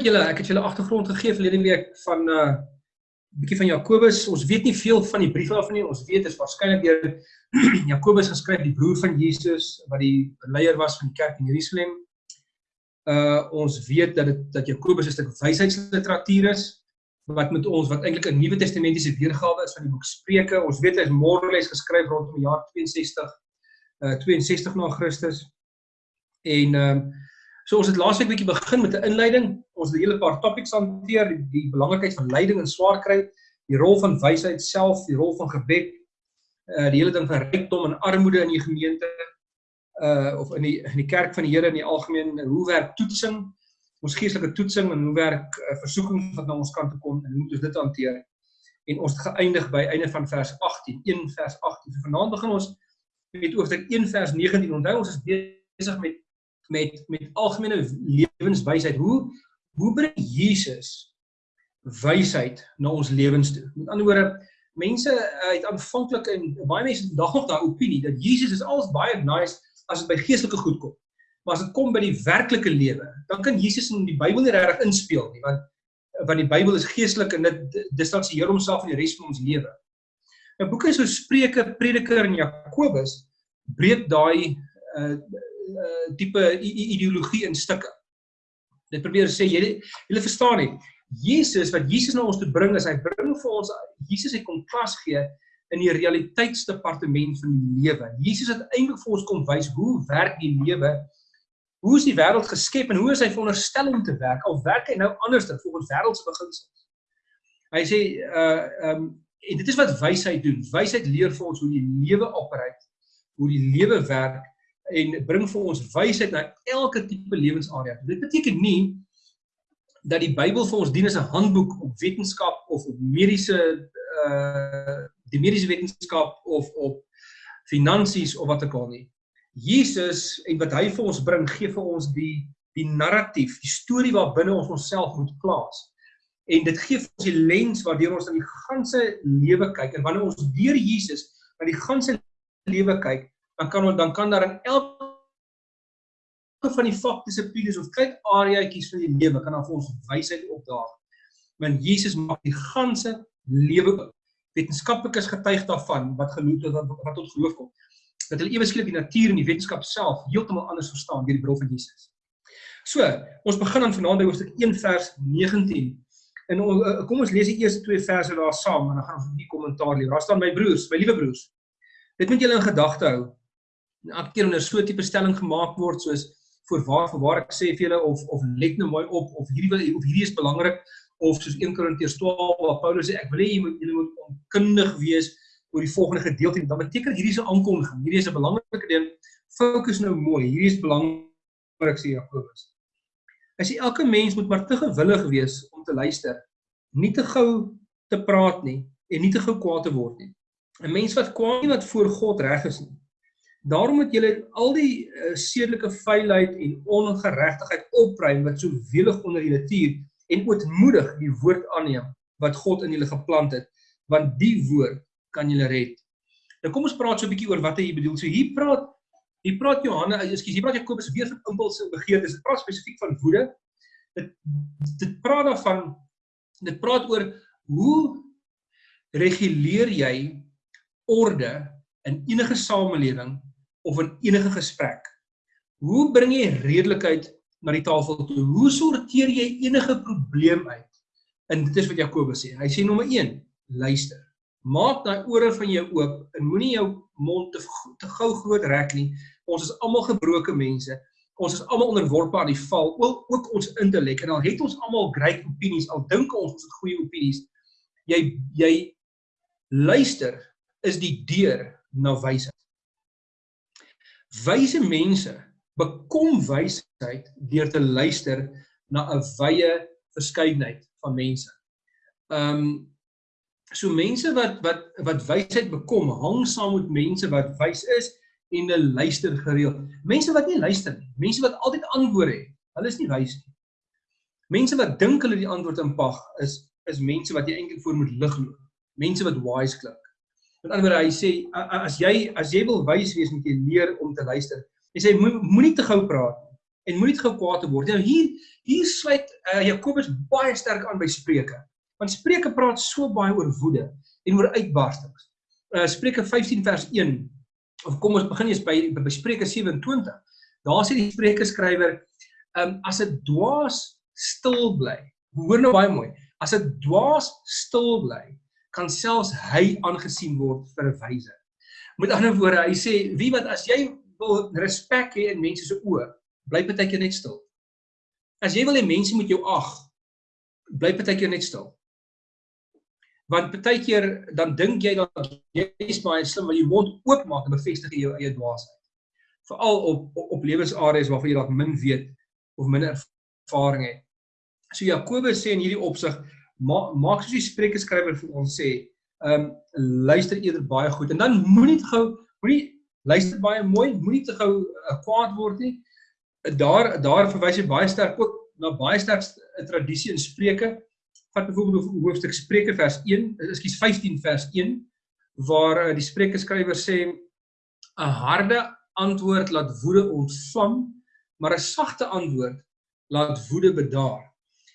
Goed julle, ek het julle agtergrond gegee verlede week van 'n uh, bietjie van Jakobus. Ons weet nie veel van die brief af nie. Ons weet dit is waarskynlik deur Jakobus geskryf, die broer van Jesus wat die leier was van die kerk in Jerusalem. Uh ons weet dat dit dat Jakobus 'n stuk wysheidsliteratuur is wat met ons wat eintlik 'n Nuwe Testamentiese weergawe is van die boek Spreuke. Ons weet hy is Morales geskryf rondom die jaar 62 uh 62 na Christus. En ehm uh, So ons het laasweek bietjie begin met 'n inleiding. Ons het 'n hele paar topics hanteer, die, die belangrikheid van lyding en swaar kry, die rol van wysheid self, die rol van gebed, uh die hele ding van rykdom en armoede in die gemeente uh of in die in die kerk van die Here in die algemeen, hoe werk toetsing? Ons geestelike toetsing en hoe werk uh, versoeking wat na ons kant toe kom en hoe moet ons dit hanteer? En ons het geëindig by einde van vers 18, 1 vers 18. So vanaand begin ons met hoofstuk 1 vers 19. Onthou ons is besig met met met algemene lewenswysheid. Hoe hoe bring Jesus wysheid na ons lewens toe? Met ander woorde, mense uh, het aanvanklik en baie mense het vandag nog daai opinie dat Jesus is alles baie nice as dit by geestelike goed kom. Maar as dit kom by die werklike lewe, dan kan Jesus in die Bybel nie regtig inspeel nie, want want die Bybel is geestelik en dit distansieer homself van die res van ons lewe. Nou boeke so Spreuke, Prediker en Jakobus breek daai uh uh, tipe ideologie in stukke. Dit probeer sê jy jy verstaan nie. Jesus wat Jesus na ons toe bring is hy bring vir ons Jesus het kom klas gee in die realiteitsdepartement van die lewe. Jesus het eintlik vir ons kom wys hoe werk die lewe? Hoe is die wêreld geskep en hoe is hy veronderstel om te werk? Al werk hy nou anders dan volgens wêreldse beginsels. Hy sê uh um en dit is wat wysheid doen. Wysheid leer vir ons hoe die lewe opereer, hoe die lewe werk en bring vir ons wysheid na elke tipe lewensarea. Dit beteken nie dat die Bybel vir ons dien as 'n handboek op wetenskap of op mediese uh die mediese wetenskap of op finansies of wat ook al nie. Jesus en wat hy vir ons bring, gee vir ons die die narratief, die storie waar binne ons onsself moet plaas. En dit gee vir ons die lens waardeur ons aan die ganse lewe kyk en wanneer ons deur Jesus na die ganse lewe kyk, dan kan dan kan daar in elke van die vakdissiplines of kyk areaatjies van die lewe kan dan vir ons wysheid opdaag. Want Jesus maak die ganse lewe oop. Wetenskaplikes getuig daarvan wat genoem wat, wat tot geloof kom. Dat hulle ewe skielik die natuur en die wetenskap self heeltemal anders verstaan deur die bril van Jesus. So, ons begin dan vanaand by hoofstuk 1 vers 19. En kom ons lees die eerste twee verse daar saam en dan gaan ons 'n bietjie kommentaar lees. Daar staan my broers, my liewe broers. Dit moet julle in gedagte hou elke keer wanneer so 'n tipe stelling gemaak word soos voor waar vir waar ek sê vir julle of of let nou mooi op of hierdie of hierdie is belangrik of soos 1 Korintiërs 12 waar Paulus sê ek wil hê julle moet julle moet onkundig wees oor die volgende gedeelte. Dan beteken hierdie 'n aankondiging hierdie is 'n belangrike ding. Fokus nou mooi hierdie is belangrik sê Jakobus. Hy sê elke mens moet maar te gewillig wees om te luister nie te gou te praat nie en nie te gou kwaad te word nie. 'n mens wat kwaad nie wat voor God reg is nie Daarom moet julle al die uh, sedelike vuilheid en ongeregtigheid opruim wat so welig onder julle tuur en ootmoedig die woord aanneem wat God in julle geplant het, want die woord kan julle red. Nou kom ons praat so 'n bietjie oor wat hy bedoel. So hier praat hier praat Johannes, ekskuus, hier praat Jakobus weer van impulse en begeertes. Dit praat spesifiek van woede. Dit dit praat daarvan dit praat oor hoe reguleer jy orde in enige samelewing of in enige gesprek. Hoe bring jy redelikheid na die tafel toe? Hoe sorteer jy enige probleem uit? En dit is wat Jakobus sê. Hy sê nommer 1, luister. Maak daai ore van jou oop en moenie jou mond te te gou groot rek nie. Ons is almal gebroke mense. Ons is almal onderworpe aan die val, ook, ook ons intellek. En al het ons almal great opinies, al dink ons ons het goeie opinies, jy jy luister is die deur na wysheid. Wyse mense bekom wysheid deur te luister na 'n wye verskeidenheid van mense. Ehm um, so mense wat wat wat wysheid bekom, hang saam met mense wat wys is en hulle luister gereeld. Mense wat nie luister nie, mense wat altyd antwoorde het, hulle is nie wys nie. Mense wat dink hulle die antwoord inpag is is mense wat jy eintlik voor moet lig loop. Mense wat wise klink. Met ander woorde, hy sê as jy as jy wil wys wees moet jy leer om te luister. Hy sê moenie te gou praat nie. en moenie te gou kwaad word. Nou hier hier sluit uh, Jakobus baie sterk aan by Spreuke. Want Spreuke praat so baie oor woede en oor uitbarstings. Uh, Spreuke 15 vers 1 of kom ons begin eers by by Spreuke 27. Daar sê die Spreuke skrywer, um, as 'n dwaas stil bly. Hoor nou baie mooi. As 'n dwaas stil bly, kan selfs hy aangesien word vir 'n wyse. Met ander woorde, hy sê wie wat as jy wil respek hê in mense se oë, bly partykeer net stil. As jy wil hê mense moet jou ag, bly partykeer net stil. Want partykeer dan dink jy dat jy is baie slim, maar jy mond oopmaak en bevestig jou eie dwaasheid. Veral op op, op lewensareas waarvan jy dalk min weet of minder ervaring het. So Jakobus sê in hierdie opsig maak maak soos die Spreuke skrywer vir ons sê, ehm um, luister eerder baie goed en dan moenie te gou moenie luister baie mooi, moenie te gou uh, kwaad word nie daar daar verwys hy baie sterk ook na baie sterk 'n tradisie in Spreuke. Vat byvoorbeeld hoofstuk Spreuke vers 1, ekskuus 15 vers 1 waar uh, die Spreuke skrywer sê 'n harde antwoord laat woede ontvang, maar 'n sagte antwoord laat woede bedaar.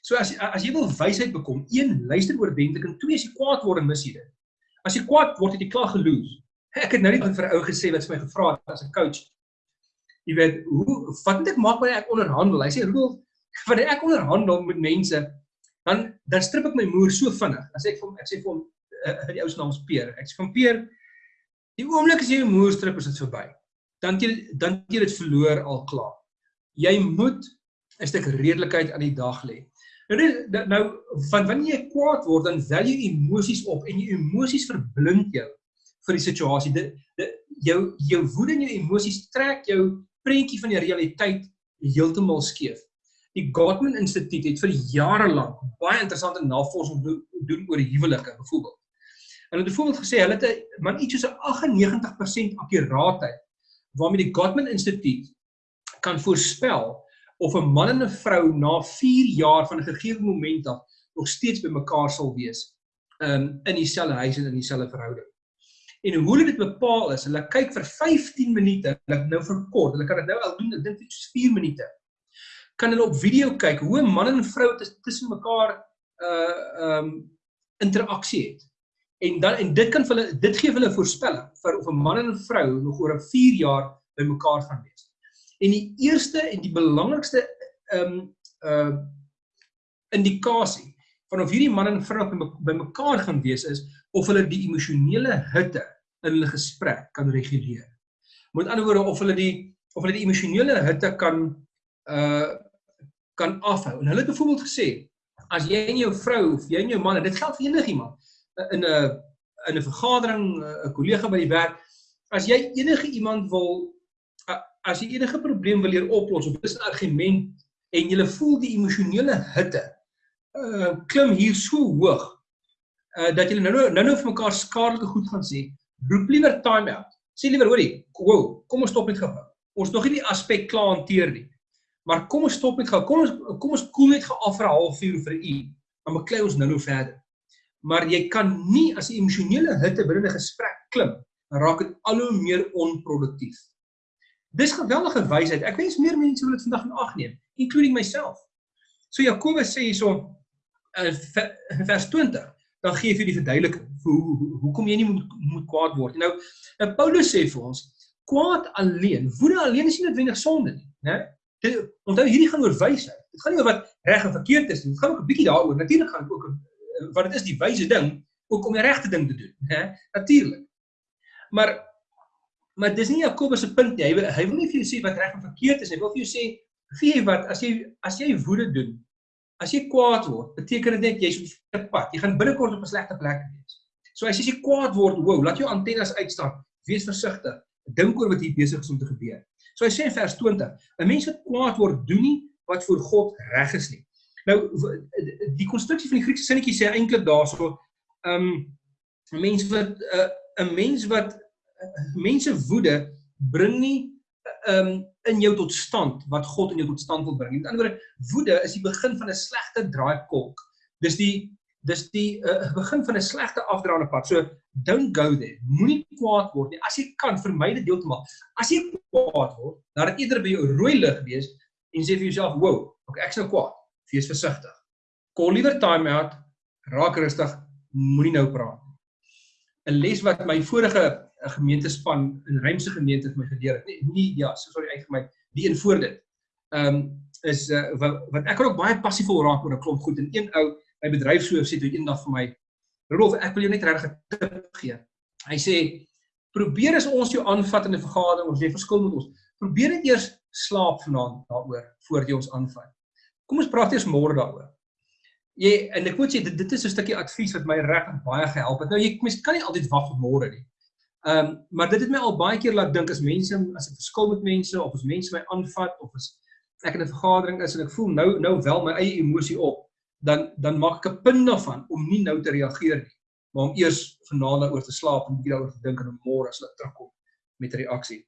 So as as jy wil wysheid bekom, een luister oordentlik en twee as jy kwaad word en mis jy dit. As jy kwaad word, het jy klaar geloos. Ek het nou net vir 'n ou gesê wat vir my gevra het as 'n coach jy weet hoe wat moet ek maak wanneer ek onderhandel? Hy sê Rudolf, wanneer ek onderhandel met mense, dan dan strip ek my moer so vinnig. Dan sê ek vir hom, ek sê vir hom uh, die ou se naam is Peer. Ek sê van Peer, die oomblik as jy jou moer strip is dit verby. Dan jy dan jy dit verloor al klaar. Jy moet 'n stuk redelikheid aan die dag lê. Nou dit nou van wanneer jy kwaad word dan wel jy emosies op en jou emosies verblind jou vir die situasie. Dit jou jou woede en jou emosies trek jou prentjie van die realiteit heeltemal skeef. Die Gottman Instituut het vir jare lank baie interessante navorsing doen oor huwelike byvoorbeeld. Hulle het byvoorbeeld gesê hulle het 'n man iets soos 'n 98% akkuraatheid waarmee die Gottman Instituut kan voorspel of 'n man en 'n vrou na 4 jaar van 'n gegee moment af nog steeds by mekaar sal wees um, in dieselfde huis en in dieselfde verhouding. En hoe hulle dit bepaal is, hulle kyk vir 15 minute, hulle nou verkort, hulle kan dit nou al doen, ek dink dit is 4 minute. Kan hulle op video kyk hoe 'n man en vrou tussen mekaar uh um interaksie het. En dan en dit kan vir hulle dit gee hulle voorspelling vir of 'n man en 'n vrou nog oor 'n 4 jaar by mekaar gaan wees. En die eerste en die belangrikste um uh indikasie van of hierdie man en vrou by mekaar gaan wees is of hulle die emosionele hitte in hulle gesprek kan reguleer. Met ander woorde of hulle die of hulle die emosionele hitte kan uh kan afhou. En hulle het byvoorbeeld gesê as jy en jou vrou of jy en jou man, dit geld vir enigiemand uh, in 'n in 'n vergadering, 'n kollega by die werk, as jy enige iemand wil as jy enige probleem wil leer oplos of dis 'n argument en jy voel die emosionele hitte uh klim hier so hoog uh dat jy nou nou nou vir mekaar skadelike goed gaan sê roep liewer time out. Sê liewer hoorie, wow, kom ons stop net gou. Ons nog nie die aspek klaar hanteer nie. Maar kom ons stop net gou. Kom ons kom ons koel net gou af vir 'n halfuur vir 'n uur. Dan beklei ons nou nou verder. Maar jy kan nie as 'n emosionele hitte binne 'n gesprek klim, dan raak dit al hoe meer onproduktief. Dis geweldige wysheid. Ek wens meer mense wil dit vandag in ag neem, including myself. So Jakobus sê hierso in uh, vers 20 dan gee hy vir die verduideliking vir hoe hoekom jy nie moet moet kwaad word. Nou, nou Paulus sê vir ons, kwaad alleen, woede alleen is nie noodwendig sonde nie, né? Onthou hierdie gaan oor wysheid. Dit gaan nie oor wat reg en verkeerd is nie. Dit gaan ook 'n bietjie daaroor. Natuurlik gaan dit ook eh, wat dit is die wyse ding ook om die regte ding te doen, hè? Natuurlik. Maar maar dis nie Jakobus se punt nie. Hy wil, hy wil nie vir jou sê wat reg en verkeerd is nie. Hy wil vir jou sê, "Gee wat as jy as jy woede doen, As jy kwaad word, beteken dit net jy's op 'n verkeerde pad. Jy gaan binnekort op 'n slegte plek wees. So as jy kwaad word, wow, laat jou antennes uitstaan. Wees versigtig. Dink oor wat hier besig is om te gebeur. So hy sê in vers 20, 'n mens wat kwaad word, doen nie wat vir God reg is nie. Nou die konstruksie van die Griekse sinnetjie sê eintlik daarso, ehm um, 'n mens wat 'n uh, mens wat mense woede bring nie um, in jou tot stand wat God in jou tot stand wil bring. Met ander woorde, woede is die begin van 'n slegte draaikolk. Dis die dis die uh, begin van 'n slegte afdraande pad. So don't go there. Moenie kwaad word nie. As jy kan, vermy dit heeltemal. As jy kwaad word, laat dit eerder by jou rooi lig wees en sê vir jouself, "Wow, ok, ek's nou kwaad. Wees versigtig. Call liewer time out. Raak rustig. Moenie nou praat nie." 'n Les wat my vorige gemeentespan in Rymse gemeente het my geleer het. Nee, nie ja, so sorry uit vir my. Die een voor dit. Ehm um, is uh, wat wat ek kan ook baie passief wil raak oor 'n klomp goed en een ou my bedryfshoof sê toe eendag vir my Rolf, ek wil jou net regtig 'n tip gee. Hy sê probeer as ons jou aanvat in 'n vergadering of jy verskil met ons, probeer net eers slaap vanaand daaroor voor jy ons aanvat. Kom ons praat eers môre daaroor. Jy en ek moet sê dit dit is 'n stukkie advies wat my regtig baie gehelp het. Nou jy mens kan nie altyd wag tot môre nie. Ehm um, maar dit het my al baie keer laat dink as mense as ek verskil met mense of as mense my aanvat of as ek in 'n vergadering is en ek voel nou nou wel my eie emosie op, dan dan maak ek 'n punt daarvan om nie nou te reageer nie maar om eers vanaand daaroor te slaap en bietjie daaroor te dink en om môre as hulle terugkom met 'n reaksie.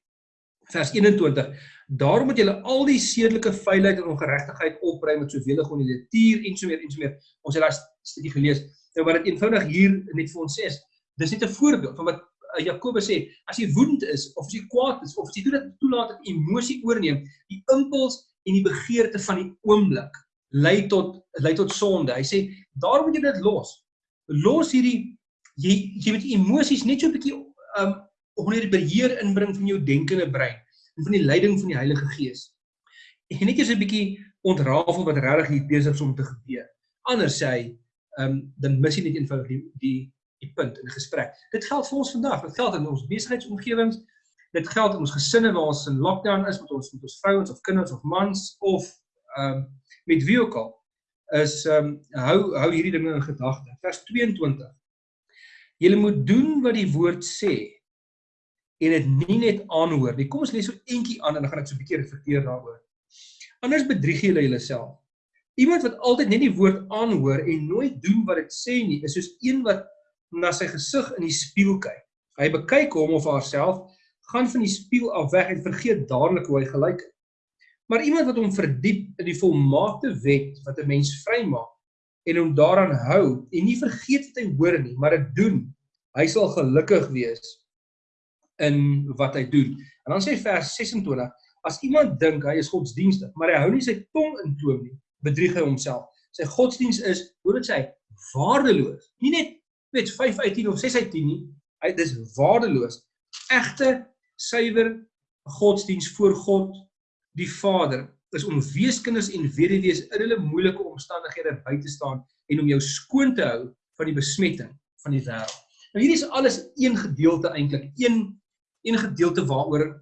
Vers 21. Daarom moet julle al die sedelike vuilheid en ongeregtigheid opruim met soveel gewoon die tuur en so meer en so meer. Ons het daai stukkie gelees. Nou wat dit eenvoudig hier net vir ons sê is, dis net 'n voorbeeld van wat Jakobus sê, as jy woedend is of as jy kwaad is of as jy dit toelaat dat emosie oorneem, die impuls en die begeerte van die oomblik lei tot lei tot sonde. Hy sê, daarom moet jy dit los. Los hierdie jy jy moet emosies net so 'n bietjie um onder die beheer inbring van jou denkende brein en van die leiding van die Heilige Gees. En net eers 'n bietjie ontrafel wat regtig hier besig is om te gebeur. Anders sê hy, um dan mis jy net eenvoudig die die die punt in gesprek. Dit geld vir ons vandag. Dit geld in ons besigheidsomgewings. Dit geld in ons gesinne waar ons in lockdown is met ons met ons vrouens of kinders of mans of um met wie ook al is um hou hou hierdie dinge in gedagte. Vers 22 Julle moet doen wat die woord sê en dit nie net aanhoor nie. Kom ons lees so eentjie aan en dan gaan ek so 'n bietjie reflekteer daaroor. Anders bedrieg julle julleself. Iemand wat altyd net die woord aanhoor en nooit doen wat dit sê nie, is soos een wat na sy gesig in die spieël kyk. Hy bekyk hom of haarself, gaan van die spieël af weg en vergeet dadelik hoe hy gelyk het. Maar iemand wat hom verdiep in die volmaakte wet wat 'n mens vrymaak, en hom daaraan hou en nie vergeet wat hy hoor nie, maar dit doen, hy sal gelukkig wees in wat hy doen. En dan sê vers 26, as iemand dink hy is godsdienstig, maar hy hou nie sy tong in toom nie, bedrieg hy homself. Sy godsdiens is, hoe dit sê, waardeloos. Nie net weet 5 uit 10 of 6 uit 10 nie, hy dis waardeloos. Egte suiwer godsdiens voor God die Vader is om weeskinders en weduwees in hulle moeilike omstandighede by te staan en om jou skoon te hou van die besmetting van die wêreld. Nou hierdie is alles een gedeelte eintlik, een een gedeelte waaroor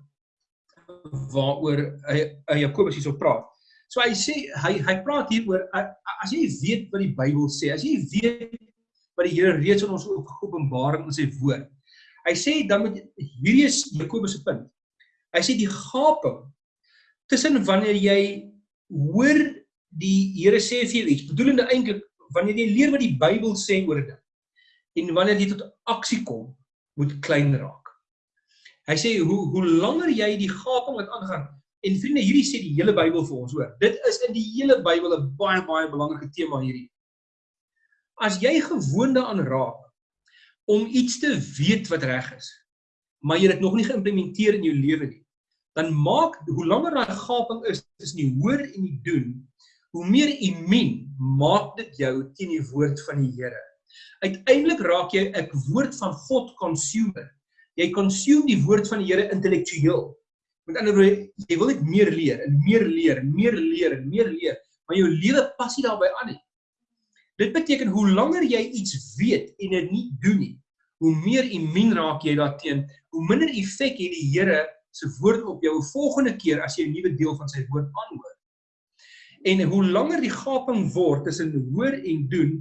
waaroor hy, hy Jakobus hierso praat. So hy sê hy hy praat hier oor as jy weet wat die Bybel sê, as jy weet wat die Here reeds aan ons openbaring in sy woord. Hy sê dan moet hierdie is Jakobus se punt. Hy sê die gaping tussen wanneer jy hoor die Here sê vir jou iets, bedoelende eintlik wanneer jy leer wat die Bybel sê oor dit en wanneer jy tot aksie kom, moet klein raak. Hy sê hoe hoe langer jy die gaping wat aangaan en vriende hierdie sê die hele Bybel vir ons hoor. Dit is in die hele Bybel 'n baie baie belangrike tema hierdie. As jy gewoonde aan raak om iets te weet wat reg is, maar jy dit nog nie geïmplementeer in jou lewe nie, dan maak hoe langer daai gaping is tussen die hoor en die doen, hoe meer immuun maak dit jou teen die woord van die Here. Uiteindelik raak jy 'n woord van God consumer. Jy consume die woord van die Here intellektueel. Met ander woorde, jy wil net meer leer en meer leer en meer leer en meer leer, maar jou lewe pas nie daarbey aan nie. Dit beteken hoe langer jy iets weet en dit nie doen nie, hoe meer immuun raak jy daarteenoor, hoe minder effek het die Here se woord op jou volgende keer as jy 'n nuwe deel van sy woord aanhoor. En hoe langer die gaping word tussen hoor en doen,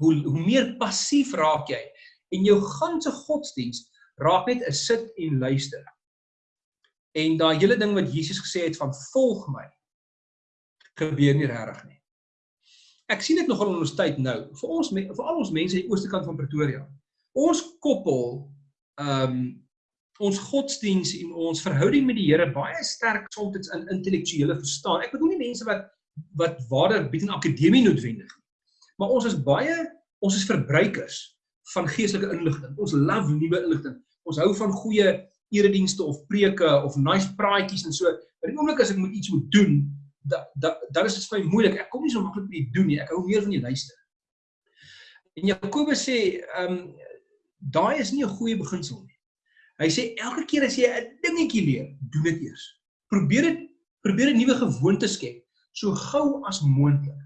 hoe hoe meer passief raak jy en jou ganse godsdiens raak net 'n sit en luister. En daai hele ding wat Jesus gesê het van volg my gebeur nie regtig nie. Ek sien dit nogal in ons tyd nou, vir ons vir al ons mense aan die ooste kant van Pretoria. Ons koppel ehm um, ons godsdiens en ons verhouding met die Here baie sterk soms in intellektuele verstaan. Ek bedoel nie mense wat wat waarde bied in akademie noodwendig nie. Maar ons is baie ons is verbruikers van geestelike inligting. Ons love nuwe inligting. Ons hou van goeie eredienste of preke of nice praatjies en so. Maar die oomblik as ek moet iets moet doen, dan da, dan is dit vir my moeilik. Ek kom nie so maklik by die doen nie. Ek hou meer van die luister. En Jakobus sê, ehm um, daai is nie 'n goeie beginsel nie. Hy sê elke keer as jy 'n dingetjie leer, doen dit eers. Probeer dit probeer 'n nuwe gewoonte skep so gou as moontlik.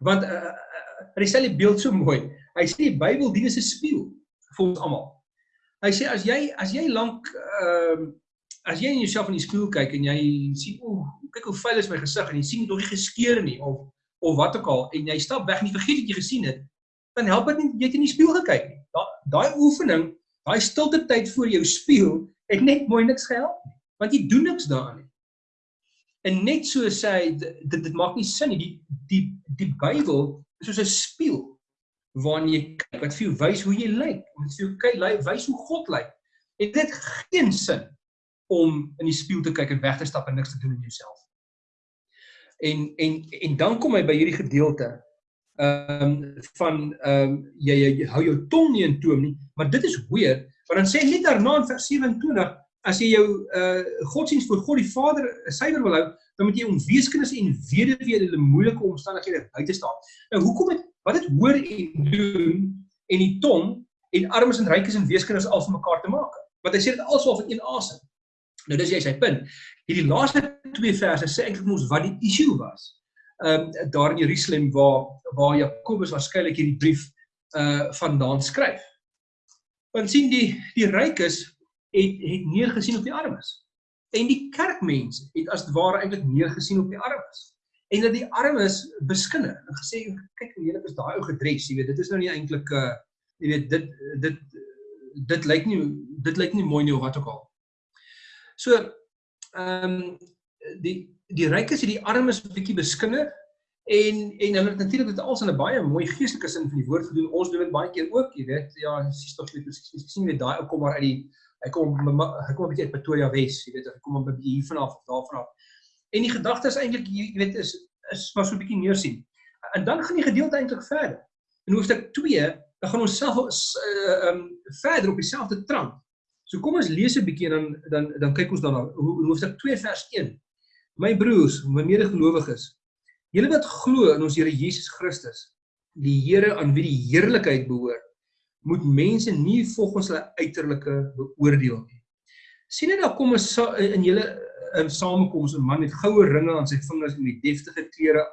Want uh, uh, hy stel die beeld so mooi. Hy sê die Bybel dien as 'n spieël vir ons almal. Hy sê as jy as jy lank ehm uh, as jy in jouself in die spieël kyk en jy sien o, kyk hoe vuil is my gesig en jy sien nog nie geskeer nie of of wat ook al en jy stap weg en jy vergeet wat jy gesien het, dan help dit nie jy het in die spieël gekyk nie. Daai oefening, daai stilte tyd voor jou spieël het net mooi niks gehelp nie, want jy doen niks daaraan nie. En net so sê hy dit dit maak nie sin nie. Die die die Bybel is soos 'n spieël waarin jy kyk wat vir jou wys hoe jy lyk. Dit vir jou kyk wys hoe God lyk. En dit geen sin om in die spieël te kyk en weg te stap en niks te doen in jouself. En en en dan kom hy by hierdie gedeelte ehm um, van ehm um, jy, jy jy hou jou tong nie in toom nie, maar dit is weer want dan sê net daarna in vers 27 as jy jou uh godsdiens voor God die Vader suiwer wil hou, dan moet jy om weeskinders en weduwee hulle moeilike omstandighede buite staan. Nou hoekom het wat dit hoor en doen en die tong en armes en rykes en weeskinders al van mekaar te maak? Want hy sê dit alswaar van een asem. Nou dis jy sy punt. Hierdie laaste twee verse sê eintlik mos wat die issue was. Ehm um, daar in Jerusalem waar waar Jakobus waarskynlik hierdie brief uh vandaan skryf. Want sien die die rykes het het neergesien op die armes. En die kerkmense het as ware eintlik neergesien op die armes. En dat die armes beskinne en gesê kyk hoe heerlik is daai ou gedres, jy weet, dit is nou nie eintlik 'n uh, jy weet dit dit dit lyk nie dit lyk nie mooi nie of wat ook al. So ehm um, die die rykes het die armes bietjie beskinne en en hulle het natuurlik dit als in 'n baie mooi geestelike sin van die woord gedoen. Ons doen dit baie keer ook, jy weet. Ja, sies tog net presies sien jy daai ou kom maar uit die Hy kom hy kom 'n bietjie uit Pretoria Wes, jy weet, hy kom 'n bietjie hier vanaf of daar vanaf. En die gedagte is eintlik jy weet is is maar so 'n bietjie meer sien. En dan gaan die gedeelte eintlik verder. In hoofstuk 2, dan gaan ons self uh, um verder op dieselfde trant. So kom ons lees 'n bietjie en dan dan dan kyk ons daarna. Hoofstuk 2 vers 1. My broers, my medegelowiges, julle wat glo in ons Here Jesus Christus, die Here aan wie die heerlikheid behoort moet mense nie volgens hulle uiterlike beoordeel nie. sien jy daar kom 'n in julle in samekoms 'n man met goue ringe aan sy vingers en met deftige klere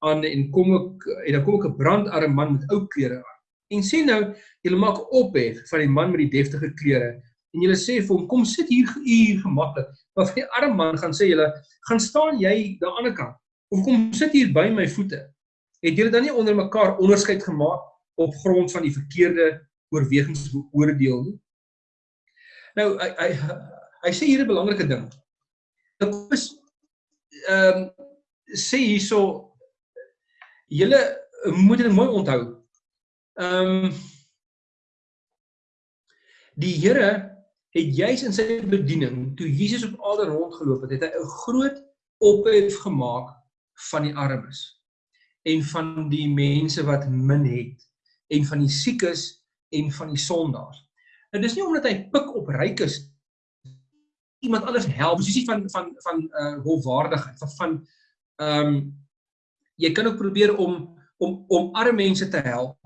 aan en kom ek en dan kom ek 'n brandarme man met ou klere aan. En sê nou, julle maak ophef van die man met die deftige klere en julle sê vir hom kom sit hier hier gemaklik. Maar vir die arme man gaan sê julle, gaan staan jy daan die ander kant of kom sit hier by my voete. Het julle dan nie onder mekaar onderskeid gemaak op grond van die verkeerde oorwegings beoordeel nie. Nou hy hy hy sê hier 'n belangrike ding. Dit is ehm um, sê hierso julle moet dit mooi onthou. Ehm um, die Here het juis in sy bediening toe Jesus op aarde rondgeloop het, het hy 'n groot ophef gemaak van die armes en van die mense wat min het en van die siekes en van die sondaars. En dis nie omdat hy pik op rykes iemand anders help, dis nie van van van uh hofwaardigheid van van ehm um, jy kan ook probeer om om om arme mense te help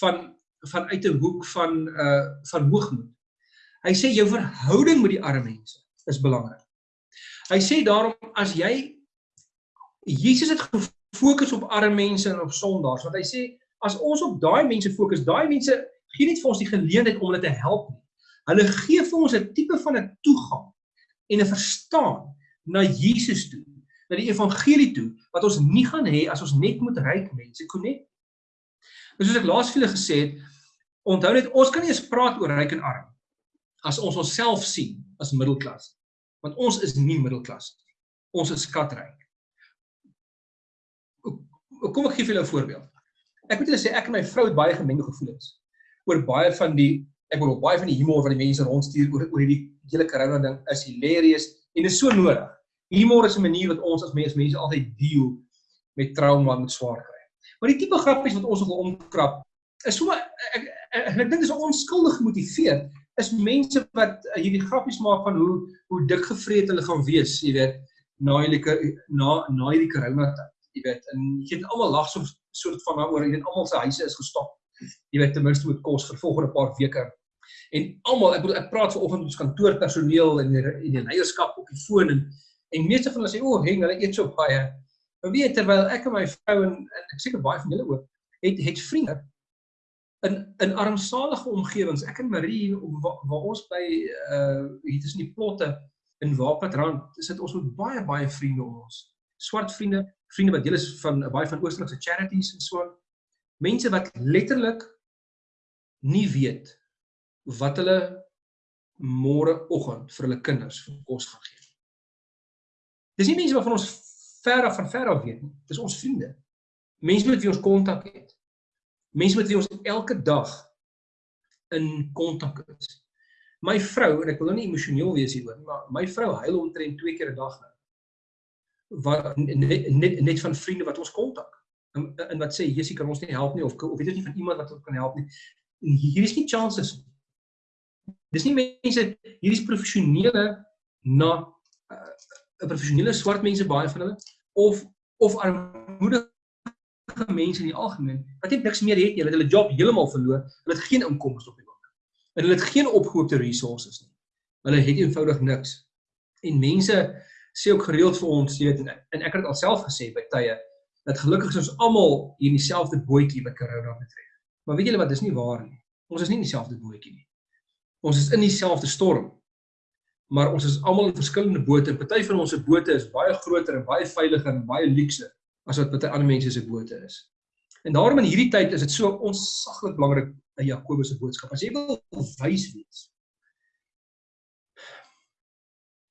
van vanuit 'n hoek van uh van hoogmoed. Hy sê jou verhouding met die arme mense is belangrik. Hy sê daarom as jy Jesus het gefokus op arme mense en op sondaars, want hy sê as ons op daai mense fokus, daai mense gee net vir ons die geleentheid om hulle te help nie. Hulle gee vir ons 'n tipe van 'n toegang en 'n verstaan na Jesus toe, na die evangelie toe wat ons nie gaan hê as ons net met ryk mense konnek. Soos ek laas vir julle gesê het, onthou net ons kan nie eens praat oor ryk en arm as ons onsself sien as middelklas. Want ons is nie middelklas nie. Ons is skatryk. Kom ek gee vir julle 'n voorbeeld. Ek moet julle sê ek en my vrou het baie gemengde gevoelens oor baie van die ek bedoel baie van die humor wat die mense rondstuur oor oor hierdie hele corona ding is hilarious en is so nodig. Humor is 'n manier wat ons as mense mense altyd deel met trauma met swaar kry. Maar die tipe grappies wat ons wil omkrap is so ek ek, ek, ek dink dis onskuldig gemotiveerd is mense wat uh, hierdie grappies maak van hoe hoe dik gevreet hulle gaan wees, jy weet. na hierdie na na hierdie corona tyd. Jy weet, en jy weet almal lag so soort van daaroor, jy weet almal se huise is gestop. Jy weet ten minste met kos vir volgende paar weke. En almal, ek bedoel ek praat vanoggend met ons kantoorpersoneel en die, die leierskap op die foon en en meeste van hulle sê o, oh, heng, hulle eet so baie. Maar weet terwyl ek en my vrou en, en ek seker baie van julle ook het het vriende in in armsalige omgewings. Ek en Marie waar, waar ons by uh hier tussen die plotte in Waapatrand, sit ons met baie baie vriende om ons. Swart vriende, vriende wat deel is van baie van Oosterlikse charities en so. Mense wat letterlik nie weet wat hulle môreoggend vir hulle kinders vir kos gaan gee. Dis nie mense wat van ons ver af van ver af weet nie. Dis ons vriende. Mense met wie ons kontak het. Mense met wie ons elke dag in kontak is. My vrou en ek wil nou nie emosioneel wees hieroor, maar my vrou huil omtrent twee keer 'n dag nou. Wat net, net net van vriende wat ons kontak. En, en wat sê Jessie kan ons nie help nie of of weet jy nie van iemand wat ons kan help nie. En hier is nie nie. Dis nie mense hier is professionele na 'n uh, professionele swart mense baie van hulle of of armoedige mense in die algemeen wat net niks meer het nie, hulle het hulle job heeltemal verloor, hulle het geen inkomste op die bank. En hulle het geen opgehoopte resources nie. Hulle het eenvoudig niks. En mense sê ook gereeld vir ons, jy weet, en ek het dit alself gesê by tye dat gelukkig is ons almal hier in dieselfde bootjie wat corona betref. Maar weet julle wat, dis nie waar nie. Ons is nie in dieselfde bootjie nie. Ons is in dieselfde storm. Maar ons is almal in verskillende bote. Party van ons se bote is baie groter en baie veiliger en baie luukse as wat baie ander mense se bote is. En daarom in hierdie tyd is dit so onsaglik belangrik in Jakobus se boodskap. As jy wil wys wees.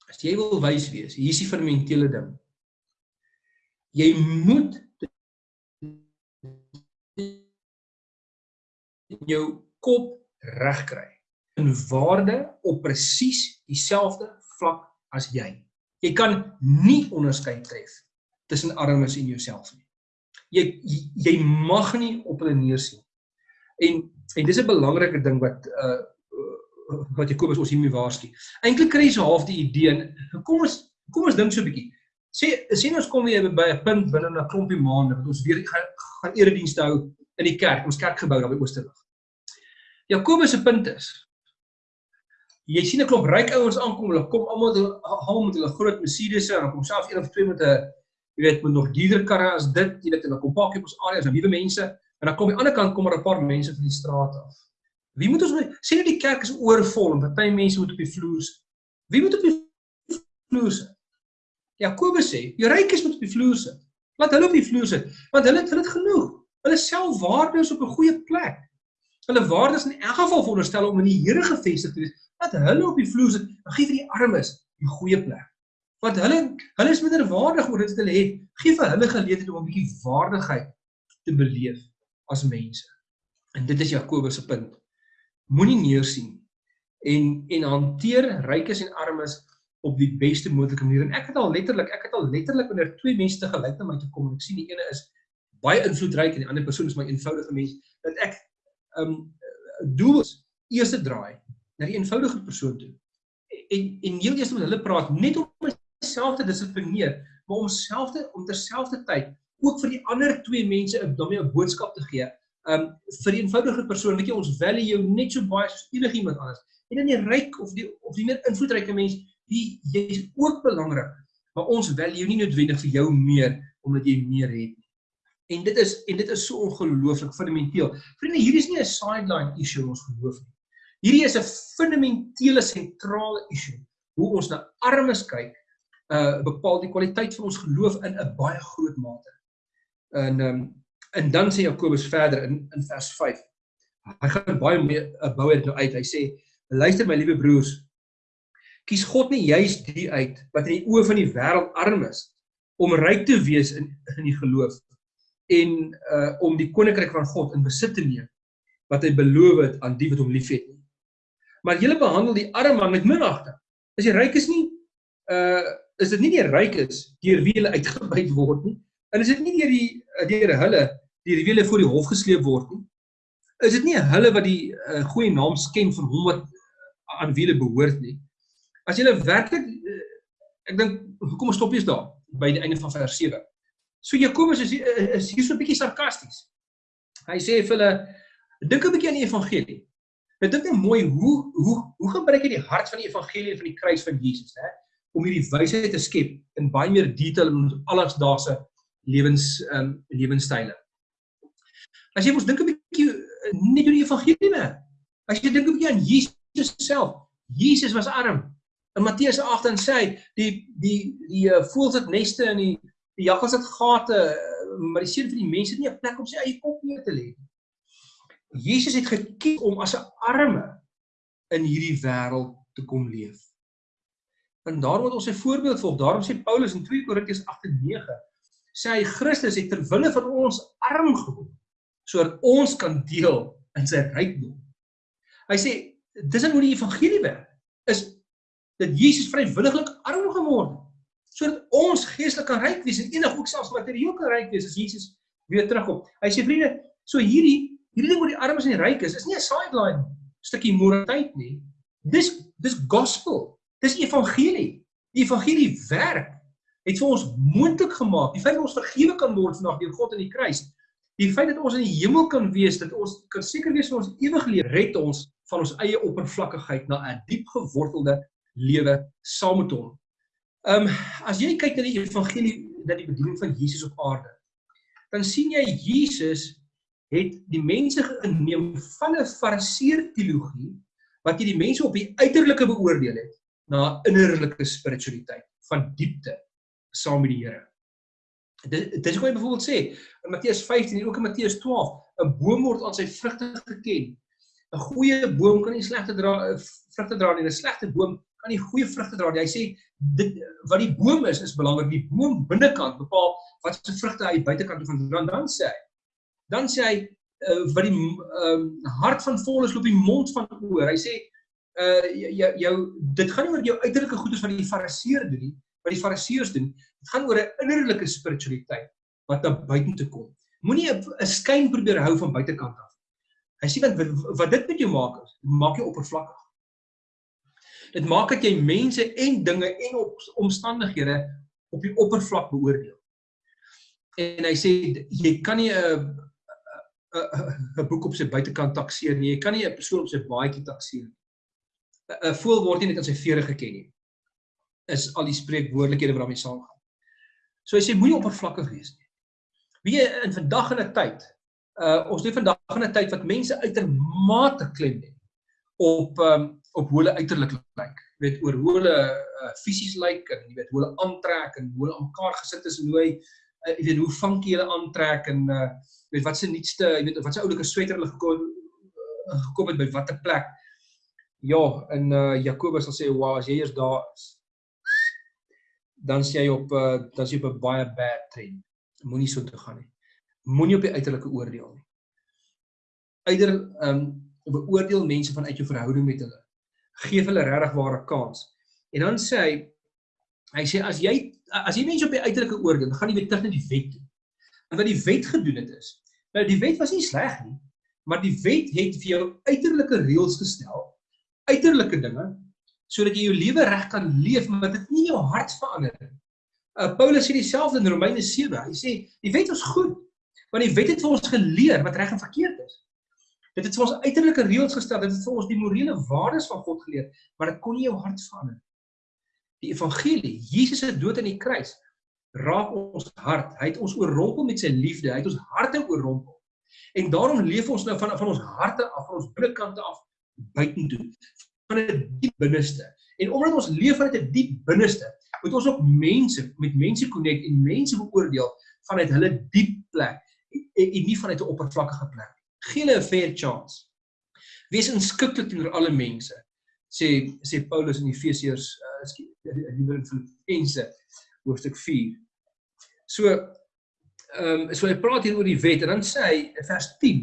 As jy wil wys wees, hier is die fundamentele ding. Jy moet jou kop regkry in waarde op presies dieselfde vlak as jy. Jy kan nie onderskeid tref tussen armes en jouself nie. Jy jy mag nie op hulle neersien. En en dis 'n belangrike ding wat uh wat Jakobus ons hiermee waarsku. Eintlik kry jy so half die idee en kom ons kom ons dink so 'n bietjie. Sê sien ons kom weer by 'n punt binne 'n klompie maande wat ons weer gaan, gaan eredienste hou in die kerk, ons kerkgebou daar by Oosterlig. Jakobus se punt is jy sien 'n klomp ryk ouens aankom, hulle kom almal almal met hulle groot Mercedes en dan kom selfs een of twee met 'n jy weet met nog dierder karre as dit, jy weet en dan kom pakkie op ons areas en nuwe mense en dan kom aan die ander kant kom maar 'n paar mense van die straat af. Wie moet ons sê nou die kerk is oorvol en party mense moet op die vloer sit. Wie moet op die vloer sit? Jakobus sê, die rykes moet op die vloer sit. Laat hulle op die vloer sit, want hulle het hulle het genoeg. Hulle selfwaarde is op 'n goeie plek. Hulle waardes in elk geval veronderstel om in die Here gefestig te wees dat hulle op die vloer sit, dan gee vir die armes die goeie plek. Want hulle hulle is minder waardig oor dit wat hulle het. Gee vir hulle geleentheid om 'n bietjie waardigheid te beleef as mense. En dit is Jakobus se punt. Moenie neersien en en hanteer rykes en armes op die beste moontlike manier. En ek het al letterlik, ek het al letterlik wanneer twee mense te gelyk na my toe kom en ek sien die ene is baie invloedryk en die ander persoon is my eenvoudige mens, dat ek ehm um, doel is eerste draai na die eenvoudige persoon toe. En en heel eers met hulle praat net om myself te dissiplineer, maar om self te om terselfdertyd ook vir die ander twee mense 'n domme 'n boodskap te gee. Um vir die eenvoudige persoon, weet jy, ons value jou net so baie soos enigiemand anders. En dan die ryk of die of die meer invloedryke mens, die jy's ook belangrik, maar ons value nie noodwendig vir jou meer omdat jy meer het nie. En dit is en dit is so ongelooflik fundamenteel. Vriende, hier is nie 'n sideline issue in ons geloof nie. Hierdie is 'n fundamentele sentrale issue. Hoe ons na armes kyk, uh bepaal die kwaliteit van ons geloof in 'n baie groot mate. En um en dan sê Jakobus verder in in vers 5. Hy gaan baie meer uh, bou dit nou uit. Hy sê: "Luister my liewe broers, kies God nie juis die uit wat in die oë van die wêreld arm is om ryk te wees in in die geloof en uh om die koninkryk van God in besit te neem wat hy beloof het aan die wat hom liefhet nie." maar julle behandel die arme man met minagting. As jy ryk is nie, uh is dit nie die rykes deur wie hulle uitgebuit word nie. En is dit nie deur die deur hulle deur wie hulle voor die hof gesleep word nie. Is dit nie hulle wat die uh, goeie naam sken van hom wat aan wie hulle behoort nie. As jy werklik uh, Ek dink hoekom stop jy daar by die einde van vers 7. So Jakobus is is hier so 'n bietjie sarkasties. Hy sê vir hulle dink 'n bietjie aan die evangelie. Dink net mooi hoe hoe hoe gebruik jy die hart van die evangelie van die kruis van Jesus, hè, om hierdie wysheid te skep in baie meer detail in ons alledaagse lewens ehm um, lewenstyle. As jy mos dink 'n bietjie net oor die evangelie werk. As jy dink 'n bietjie aan Jesus self. Jesus was arm. In Matteus 8 dan sê hy die die die uh, voëls het neste in die die jakkals het gate, uh, maar die seun van die mense het nie 'n plek om sy eie kop neer te lê nie. Jesus het gekies om as 'n arme in hierdie wêreld te kom leef. En daarom moet ons sy voorbeeld volg. Daarom sê Paulus in 2 Korintiërs 8:9 sê hy Christus het ter wille van ons arm geword sodat ons kan deel in sy rykdom. Hy sê dis hoe die evangelie werk. Is dat Jesus vrywilliglik arm geword het sodat ons geestelik kan ryk wees en enig ook selfs materieel kan ryk wees as Jesus weer terugkom. Hy sê vriende, so hierdie hierdie ding oor die armes en die rykes is nie 'n sideline stukkie moraliteit nie. Dis dis gospel. Dis evangelie. Die evangelie werk. Het vir ons moontlik gemaak. Die feit dat ons vergewe kan word vandag deur God in die kruis. Die feit dat ons in die hemel kan wees, dat ons kan seker wees ons ewige lewe, red ons van ons eie oppervlakkigheid na 'n diep gewortelde lewe saam met hom. Ehm um, as jy kyk na die evangelie, na die bediening van Jesus op aarde, dan sien jy Jesus het die mense geneem van 'n fariseer teologie wat jy die mense op die uiterlike beoordeel het na innerlike spiritualiteit van diepte saam met die Here. Dit dit is hoe hy byvoorbeeld sê in Matteus 15 en ook in Matteus 12, 'n boom word aan sy vrugte geken. 'n Goeie boom kan nie slegte dra vrugte dra nie, 'n slegte boom kan nie goeie vrugte dra nie. Hy sê dit wat die boom is is belangrik. Die boom binnekant bepaal wat se vrugte hy buitekant toe gaan dra. Dan sê hy dan sê hy uh, wat die um, hart van vol is loop die mond van oor. Hy sê uh jou jou dit gaan nie oor jou uiterlike goedes wat die fariseer doen nie, wat die fariseërs doen. Dit gaan oor 'n innerlike spiritualiteit wat na buite toe kom. Moenie 'n skyn probeer hou van buitekant af. Hy sê want wat dit met jou maak is, maak jou oppervlakkig. Dit maak dat jy mense en dinge en op, omstandighede op die oppervlak beoordeel. En hy sê jy kan nie 'n 'n boek op sy buitekant takseer nie. Jy kan nie 'n persoon op sy baadjie takseer nie. 'n Voël word nie net aan sy vere geken nie. Is al die spreekwoordelikhede wat daarmee saamgaan. So hy sê moenie oppervlakkig wees nie. Wie in vandag in 'n tyd, uh ons leef vandag in 'n tyd wat mense uitermate klem lê op um op hoe hulle uiterlik lyk. Jy weet oor hoe hulle uh, fisies lyk en jy weet hoe hulle aantrek en hoe hulle aan mekaar gesit is en hoe hy uh, jy weet hoe funky hulle aantrek en uh weet wat se nuutste, jy weet wat se oulike sweter hulle gekom uh, gekom het by watter plek. Ja, in uh Jakobus sal sê, "Wow, as jy eers daar is, dan sê jy op uh dan sê jy op 'n baie bad trend. Moenie so toe gaan nie. Moenie op die uiterlike oordeel nie. Eider um beoordeel mense vanuit jou verhouding met hulle. Geef hulle regtig ware kans. En dan sê hy hy sê as jy as jy mense op die uiterlike oordeel, dan gaan jy weer terug na die wet toe. En wat die wet gedoen het is, nou die wet was nie sleg nie, maar die wet het vir jou uiterlike reëls gestel, uiterlike dinge, sodat jy jou lewe reg kan leef, maar dit nie jou hart verander nie. Uh, Paulus sê dieselfde in Romeine 7. Hy sê die wet is goed, want die wet het vir ons geleer wat reg en verkeerd is. Dit het vir ons uiterlike reëls gestel, dit het vir ons die morele waardes van God geleer, maar dit kon nie jou hart verander nie. Die evangelie, Jesus se dood aan die kruis, raak ons hart. Hy het ons oorrompel met sy liefde. Hy het ons harte oorrompel. En daarom leef ons nou van van ons harte af, van ons binnekante af buitentoe, van 'n diep binneste. En omdat ons leef vanuit 'n diep binneste, moet ons ook mense met mense connect en mense beoordeel vanuit hulle diep plek en, en nie vanuit 'n oppervlakkige plek. Gee hulle 'n fair chance. Wees inskikkelik teenoor alle mense. Sê sê Paulus in Efesiërs, uh, skielik in Filippense hoofstuk 4. So ehm um, so hy praat hier oor die wet en dan sê hy in vers 10.